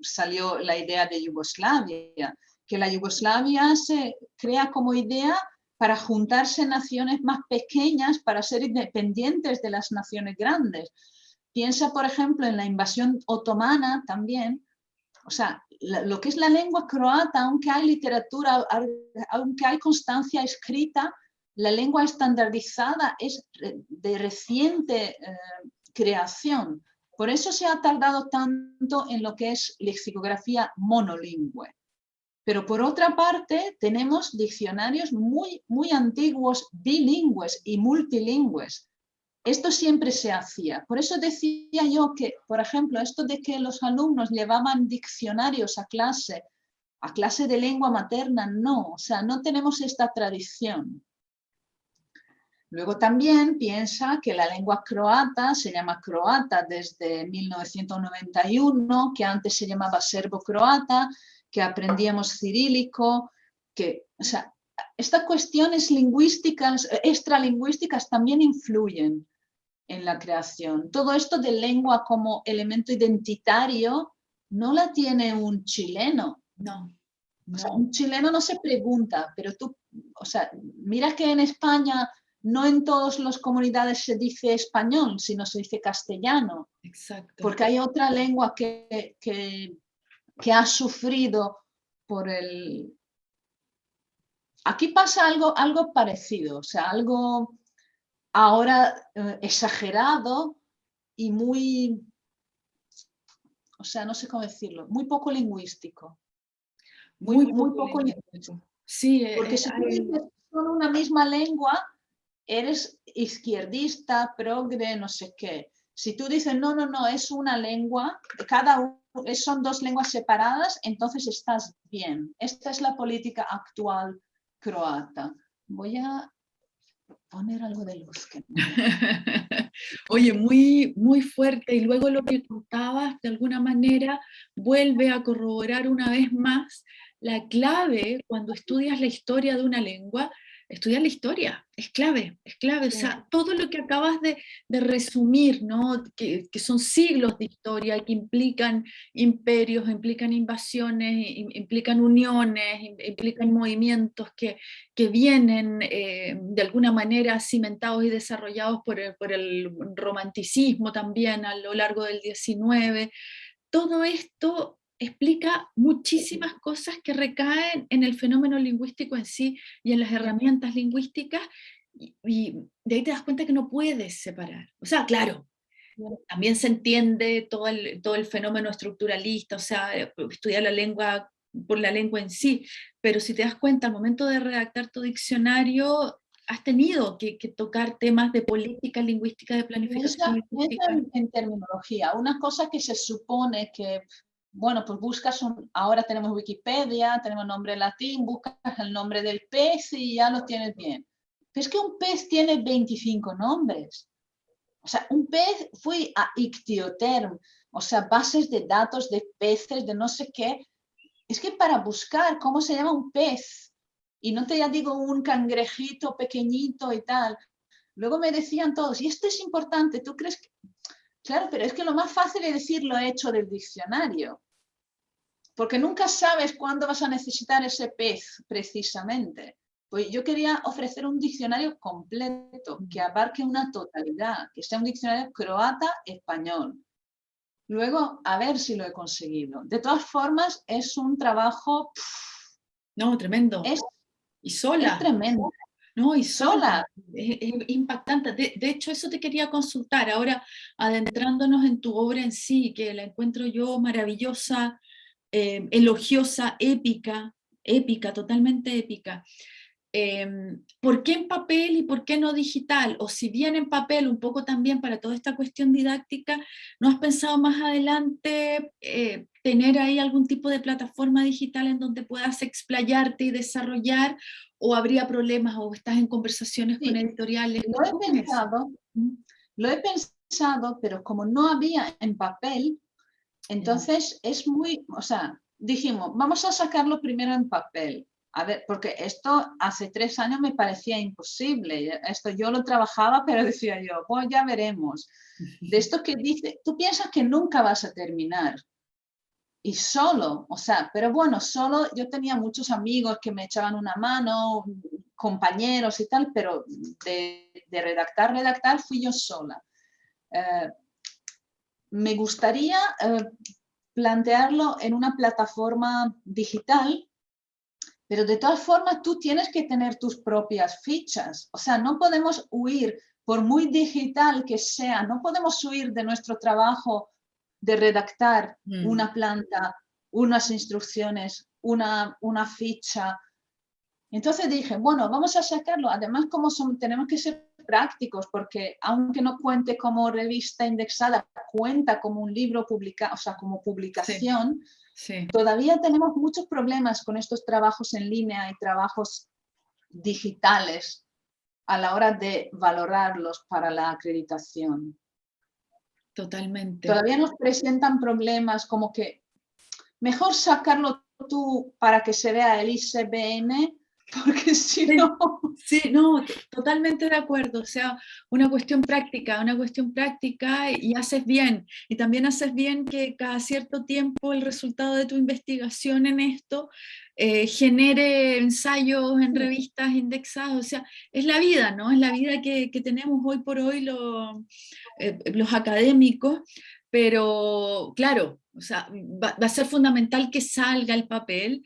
salió la idea de Yugoslavia, que la Yugoslavia se crea como idea para juntarse naciones más pequeñas para ser independientes de las naciones grandes. Piensa, por ejemplo, en la invasión otomana también, o sea, lo que es la lengua croata, aunque hay literatura, aunque hay constancia escrita, la lengua estandarizada es de reciente eh, creación. Por eso se ha tardado tanto en lo que es lexicografía monolingüe. Pero por otra parte, tenemos diccionarios muy, muy antiguos, bilingües y multilingües. Esto siempre se hacía. Por eso decía yo que, por ejemplo, esto de que los alumnos llevaban diccionarios a clase, a clase de lengua materna, no, o sea, no tenemos esta tradición. Luego también piensa que la lengua croata se llama croata desde 1991, que antes se llamaba serbo-croata, que aprendíamos cirílico, que, o sea, estas cuestiones lingüísticas, extralingüísticas también influyen en la creación. Todo esto de lengua como elemento identitario no la tiene un chileno. No. un chileno no se pregunta, pero tú, o sea, mira que en España no en todas las comunidades se dice español, sino se dice castellano. Exacto. Porque hay otra lengua que, que, que ha sufrido por el... Aquí pasa algo, algo parecido, o sea, algo ahora eh, exagerado y muy, o sea, no sé cómo decirlo, muy poco lingüístico. Muy, muy, poco, lingüístico. Sí, porque si tú son una misma lengua, eres izquierdista, progre, no sé qué. Si tú dices, no, no, no, es una lengua, cada uno, son dos lenguas separadas, entonces estás bien. Esta es la política actual croata. Voy a poner algo de luz. Oye, muy, muy fuerte. Y luego lo que contabas, de alguna manera, vuelve a corroborar una vez más la clave cuando estudias la historia de una lengua estudiar la historia, es clave, es clave, o sea, todo lo que acabas de, resumir, ¿no? Que, son siglos de historia, que implican imperios, implican invasiones, implican uniones, implican movimientos que, que vienen eh, de alguna manera cimentados y desarrollados por el, por el romanticismo también a lo largo del 19, todo esto explica muchísimas cosas que recaen en el fenómeno lingüístico en sí y en las herramientas lingüísticas, y, de ahí te das cuenta que no puedes separar. O sea, claro, también se entiende todo el, todo el fenómeno estructuralista, o sea, estudiar la lengua por la lengua en sí, pero si te das cuenta, al momento de redactar tu diccionario, has tenido que, tocar temas de política lingüística, de planificación En, en, terminología, una cosa que se supone que bueno, pues buscas un, ahora tenemos Wikipedia, tenemos nombre latín, buscas el nombre del pez y ya lo tienes bien. Pero es que un pez tiene 25 nombres. O sea, un pez, fui a Ictioterm, o sea, bases de datos de peces, de no sé qué. Es que para buscar cómo se llama un pez, y no te ya digo un cangrejito pequeñito y tal, luego me decían todos, y esto es importante, ¿tú crees que Claro, pero es que lo más fácil es decir lo hecho del diccionario, porque nunca sabes cuándo vas a necesitar ese pez precisamente. Pues yo quería ofrecer un diccionario completo, que abarque una totalidad, que sea un diccionario croata-español. Luego, a ver si lo he conseguido. De todas formas, es un trabajo... no, tremendo. Es, y sola. Es tremendo. ¿No? Y sola, es, impactante. De, hecho, eso te quería consultar, ahora adentrándonos en tu obra en sí, que la encuentro yo maravillosa, eh, elogiosa, épica, épica, totalmente épica. Em, ¿Por qué en papel y por qué no digital? O si bien en papel, un poco también para toda esta cuestión didáctica, ¿no has pensado más adelante eh, tener ahí algún tipo de plataforma digital en donde puedas explayarte y desarrollar? ¿O habría problemas o estás en conversaciones con editoriales? Lo he pensado, lo he pensado, pero como no había en papel, entonces es muy, o sea, dijimos, vamos a sacarlo primero en papel a ver, porque esto hace tres años me parecía imposible. Esto yo lo trabajaba, pero decía yo, pues ya veremos. De esto que dice, tú piensas que nunca vas a terminar. Y solo, o sea, pero bueno, solo yo tenía muchos amigos que me echaban una mano, compañeros y tal, pero de, redactar, redactar fui yo sola. Eh, me gustaría eh, plantearlo en una plataforma digital pero de todas formas, tú tienes que tener tus propias fichas. O sea, no podemos huir, por muy digital que sea, no podemos huir de nuestro trabajo de redactar mm. una planta, unas instrucciones, una, una ficha. Entonces dije, bueno, vamos a sacarlo. Además, como son, tenemos que ser prácticos, porque aunque no cuente como revista indexada, cuenta como un libro publicado, o sea, como publicación, Todavía tenemos muchos problemas con estos trabajos en línea y trabajos digitales a la hora de valorarlos para la acreditación. Totalmente. Todavía nos presentan problemas como que mejor sacarlo tú para que se vea el ICBN porque si no... Sí, no, totalmente de acuerdo, o sea, una cuestión práctica, una cuestión práctica y haces bien, y también haces bien que cada cierto tiempo el resultado de tu investigación en esto eh, genere ensayos en revistas indexadas, o sea, es la vida, ¿no? Es la vida que, tenemos hoy por hoy eh, los académicos, pero claro, o sea, va, va, a ser fundamental que salga el papel,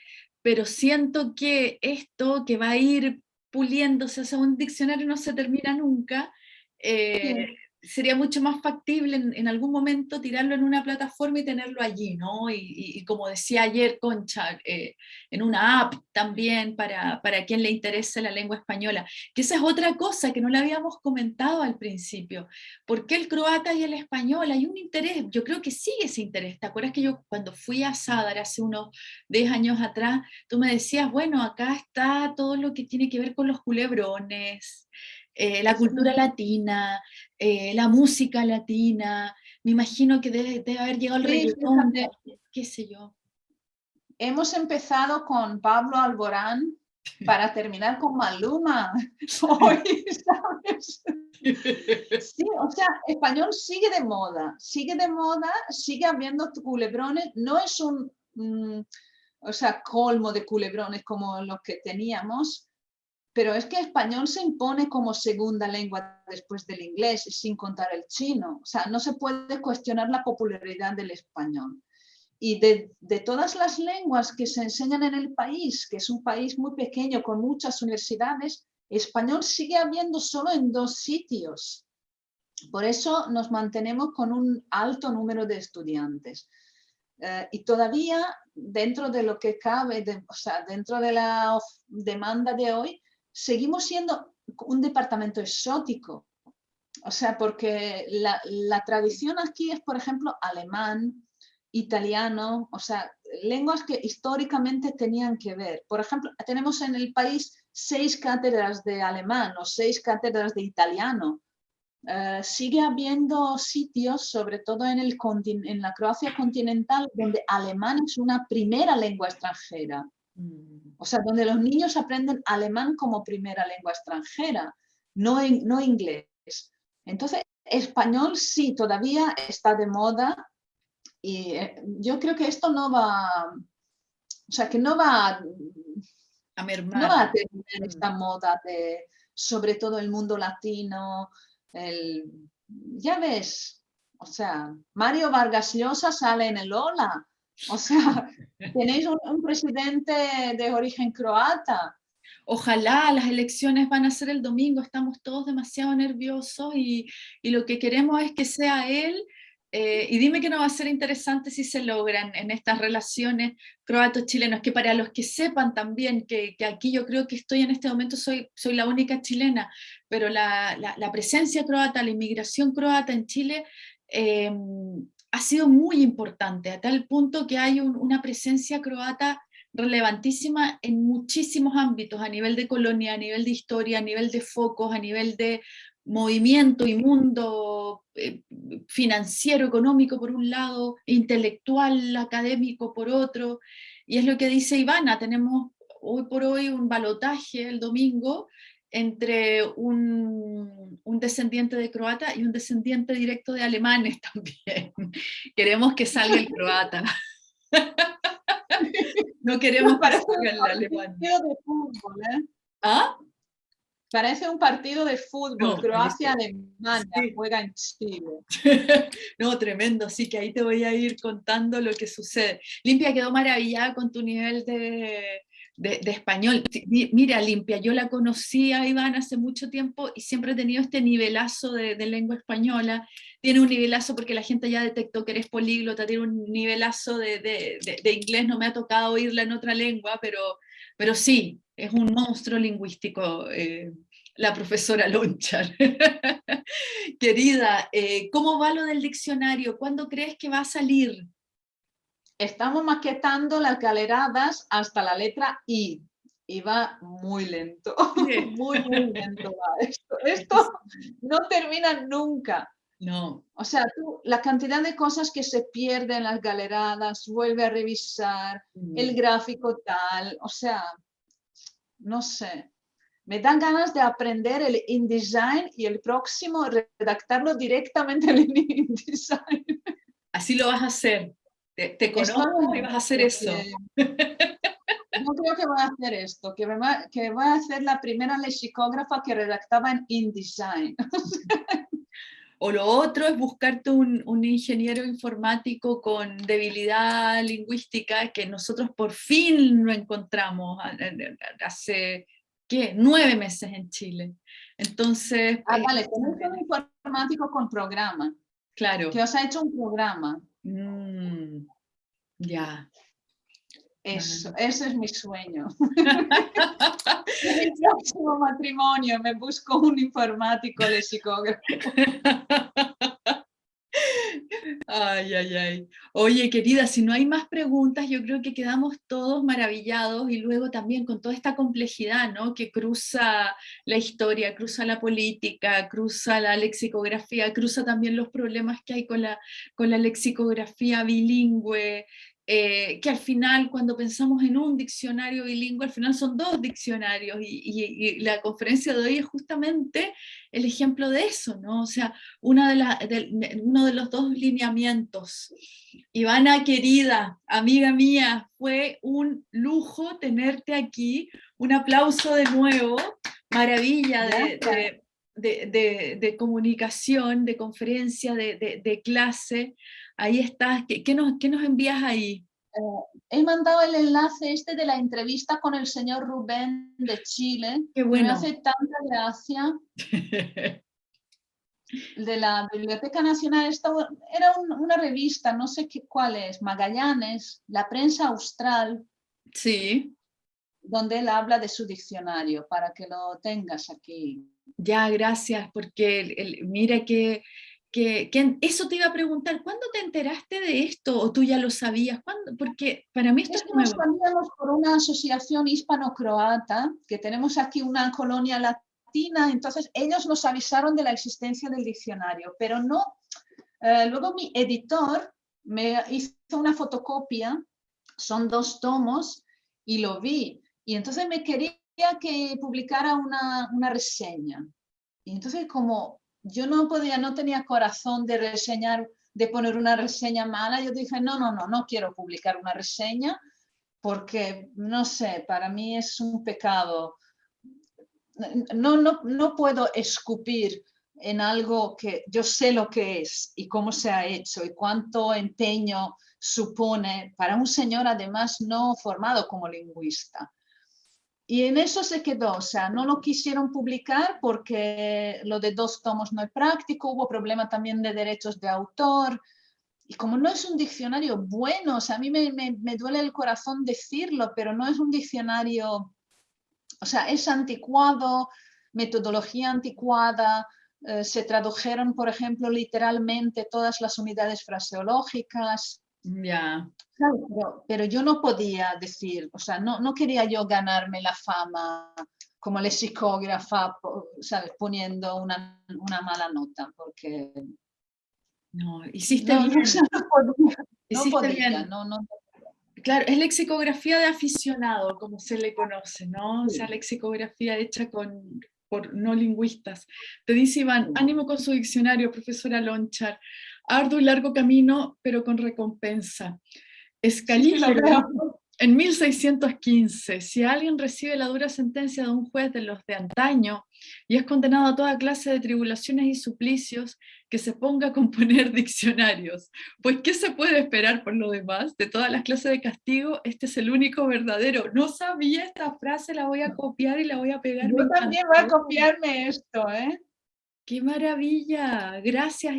pero siento que esto que va a ir puliéndose, o un diccionario no se termina nunca, eh, sería mucho más factible en, algún momento tirarlo en una plataforma y tenerlo allí, ¿no? Y, como decía ayer Concha, eh, en una app también para, para quien le interese la lengua española, que esa es otra cosa que no le habíamos comentado al principio. ¿Por qué el croata y el español? Hay un interés, yo creo que sigue ese interés. ¿Te acuerdas que yo cuando fui a Sadar hace unos 10 años atrás, tú me decías, bueno, acá está todo lo que tiene que ver con los culebrones, eh, la cultura latina, eh, la música latina, me imagino que debe, haber llegado el reggaetón, qué sé yo. Hemos empezado con Pablo Alborán, para terminar con Maluma. Hoy, ¿sabes? Sí, o sea, español sigue de moda, sigue de moda, sigue habiendo culebrones, no es un, mm, o sea, colmo de culebrones como los que teníamos, pero es que español se impone como segunda lengua después del inglés, sin contar el chino. O sea, no se puede cuestionar la popularidad del español. Y de, de, todas las lenguas que se enseñan en el país, que es un país muy pequeño con muchas universidades, español sigue habiendo solo en dos sitios. Por eso nos mantenemos con un alto número de estudiantes. Eh, y todavía dentro de lo que cabe, o sea, dentro de la demanda de hoy, seguimos siendo un departamento exótico. O sea, porque la, tradición aquí es, por ejemplo, alemán, italiano, o sea, lenguas que históricamente tenían que ver. Por ejemplo, tenemos en el país seis cátedras de alemán o seis cátedras de italiano. Eh, sigue habiendo sitios, sobre todo en, en la Croacia continental, donde alemán es una primera lengua extranjera. O sea, donde los niños aprenden alemán como primera lengua extranjera, no, no inglés. Entonces, español sí, todavía está de moda y eh, yo creo que esto no va, o sea, que no va a mermar. No va a tener mm. esta moda de, sobre todo el mundo latino, el, ya ves, o sea, Mario Vargas Llosa sale en el Ola, o sea, tenéis un, presidente de origen croata. Ojalá las elecciones van a ser el domingo, estamos todos demasiado nerviosos y, y lo que queremos es que sea él eh, y dime que no va a ser interesante si se logran en estas relaciones croatos-chilenos, que para los que sepan también que, que, aquí yo creo que estoy en este momento, soy, soy la única chilena, pero la, la, presencia croata, la inmigración croata en Chile eh, ha sido muy importante, a tal punto que hay una presencia croata relevantísima en muchísimos ámbitos, a nivel de colonia, a nivel de historia, a nivel de focos, a nivel de movimiento y mundo eh, financiero, económico por un lado, intelectual, académico por otro, y es lo que dice Ivana, tenemos hoy por hoy un balotaje el domingo entre un, un, descendiente de croata y un descendiente directo de alemanes también. Queremos que salga el croata. no queremos que salga el alemán. ¿eh? ¿Ah? Parece un partido de fútbol, Croacia-Alemania, juega en Chile. no, tremendo, sí que ahí te voy a ir contando lo que sucede. Limpia quedó maravillada con tu nivel de, de, español. Mira, Limpia, yo la conocí a Iván hace mucho tiempo y siempre he tenido este nivelazo de, lengua española. Tiene un nivelazo porque la gente ya detectó que eres políglota, tiene un nivelazo de, de inglés, no me ha tocado oírla en otra lengua, pero, pero sí, es un monstruo lingüístico, eh, la profesora Lonchar. Querida, eh, ¿cómo va lo del diccionario? ¿Cuándo crees que va a salir? Estamos maquetando las galeradas hasta la letra I y va muy lento, muy, muy lento va esto. Esto no termina nunca. No. O sea, tú, la cantidad de cosas que se pierden en las galeradas, vuelve a revisar, el gráfico tal, o sea, no sé, me dan ganas de aprender el InDesign y el próximo redactarlo directamente en InDesign. Así lo vas a hacer. Te, conozco y vas a hacer eso. No creo que voy a hacer esto, que, que voy a hacer la primera lexicógrafa que redactaba en InDesign. O lo otro es buscarte un, un, ingeniero informático con debilidad lingüística que nosotros por fin lo encontramos hace, ¿qué? Nueve meses en Chile. Entonces... Ah, vale, tenés un informático con programa. Claro. Que os ha hecho un programa. Mm, ya. Eso, ese es mi sueño. en mi próximo matrimonio me busco un informático lexicógrafo. Ay, ay, ay. Oye, querida, si no hay más preguntas, yo creo que quedamos todos maravillados y luego también con toda esta complejidad, ¿no? Que cruza la historia, cruza la política, cruza la lexicografía, cruza también los problemas que hay con la, con la lexicografía bilingüe, eh, que al final cuando pensamos en un diccionario bilingüe, al final son dos diccionarios y, la conferencia de hoy es justamente el ejemplo de eso, ¿no? O sea, una de uno de los dos lineamientos. Ivana, querida, amiga mía, fue un lujo tenerte aquí, un aplauso de nuevo, maravilla de, de comunicación, de conferencia, de, clase, ahí estás, ¿qué, nos, nos, envías ahí? Eh, he mandado el enlace este de la entrevista con el señor Rubén de Chile. Qué bueno. Me hace tanta gracia. de la Biblioteca Nacional, era una revista, no sé qué, cuál es, Magallanes, la prensa austral. Sí. Donde él habla de su diccionario, para que lo tengas aquí. Ya, gracias, porque el, mira que que, eso te iba a preguntar, ¿cuándo te enteraste de esto o tú ya lo sabías? ¿Cuándo? Porque para mí esto es, Nos cambiamos por una asociación hispano-croata, que tenemos aquí una colonia latina, entonces ellos nos avisaron de la existencia del diccionario, pero no, eh, luego mi editor me hizo una fotocopia, son dos tomos, y lo vi, y entonces me quería que publicara una, una reseña. Y entonces como yo no podía, no tenía corazón de reseñar, de poner una reseña mala. Yo dije, no, no, no, no quiero publicar una reseña porque, no sé, para mí es un pecado. No, no, no puedo escupir en algo que yo sé lo que es y cómo se ha hecho y cuánto empeño supone para un señor además no formado como lingüista. Y en eso se quedó, o sea, no lo quisieron publicar porque lo de dos tomos no es práctico, hubo problema también de derechos de autor, y como no es un diccionario bueno, o sea, a mí me, me, duele el corazón decirlo, pero no es un diccionario, o sea, es anticuado, metodología anticuada, eh, se tradujeron, por ejemplo, literalmente todas las unidades fraseológicas, ya. pero, yo no podía decir, o sea, no, no quería yo ganarme la fama como lexicógrafa, ¿sabes? Poniendo una, una mala nota, porque... No, hiciste bien. No, podía, no, no, Claro, es lexicografía de aficionado, como se le conoce, ¿no? O sea, lexicografía hecha con, por no lingüistas. Te dice Iván, ánimo con su diccionario, profesora Lonchar arduo y largo camino, pero con recompensa. Escalígrafo, en 1615, si alguien recibe la dura sentencia de un juez de los de antaño y es condenado a toda clase de tribulaciones y suplicios, que se ponga a componer diccionarios. Pues, ¿qué se puede esperar por lo demás? De todas las clases de castigo, este es el único verdadero. No sabía esta frase, la voy a copiar y la voy a pegar. Yo también voy a copiarme esto, ¿eh? ¡Qué maravilla! Gracias,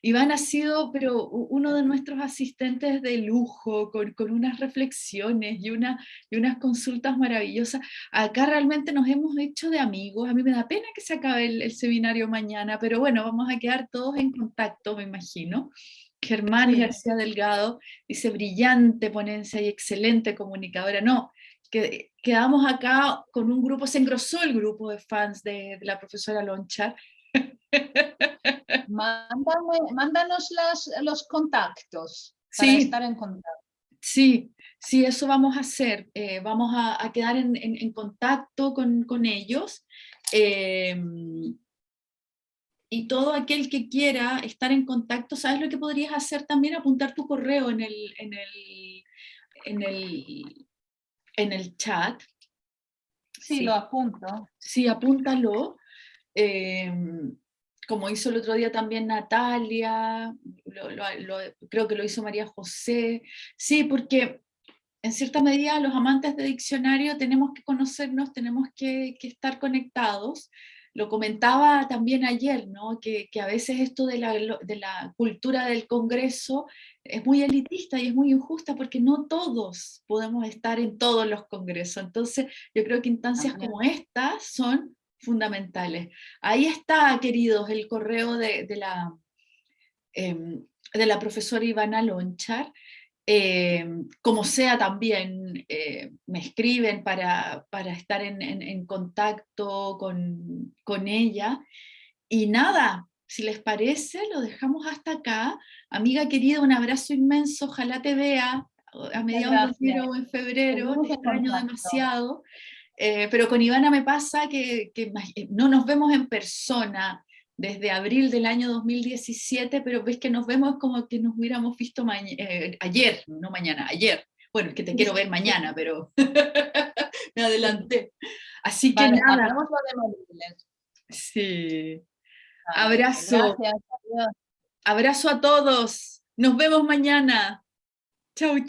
Iván. ha sido pero uno de nuestros asistentes de lujo, con, unas reflexiones y, una, y unas consultas maravillosas. Acá realmente nos hemos hecho de amigos. A mí me da pena que se acabe el, seminario mañana, pero bueno, vamos a quedar todos en contacto, me imagino. Germán García Delgado dice, brillante ponencia y excelente comunicadora. No, que, quedamos acá con un grupo, se engrosó el grupo de fans de, de la profesora Lonchar, mándanos los contactos para estar en contacto. Sí, sí, eso vamos a hacer. Eh, vamos a, quedar en, contacto con, ellos. Em, y todo aquel que quiera estar en contacto, ¿sabes lo que podrías hacer también? Apuntar tu correo en el, en el, en el, en el chat. Sí, lo apunto. Sí, apúntalo. Em, como hizo el otro día también Natalia, creo que lo hizo María José, sí, porque en cierta medida los amantes de diccionario tenemos que conocernos, tenemos que, estar conectados, lo comentaba también ayer, ¿no? que, a veces esto de la, de la, cultura del Congreso es muy elitista y es muy injusta porque no todos podemos estar en todos los congresos. Entonces yo creo que instancias como estas son fundamentales. Ahí está, queridos, el correo de, la, em, de la profesora Ivana Lonchar. Em, como sea también eh, me escriben para, estar en, contacto con, con, ella. Y nada, si les parece, lo dejamos hasta acá. Amiga querida, un abrazo inmenso, ojalá te vea a mediados de enero o en febrero, te extraño demasiado. Eh, pero con Ivana me pasa que, que, no nos vemos en persona desde abril del año 2017, pero ves que nos vemos como que nos hubiéramos visto eh, ayer, no mañana, ayer. Bueno, es que te quiero ver mañana, pero me adelanté. Así que nada. Sí. Abrazo. Abrazo a todos. Nos vemos mañana. Chau, chau.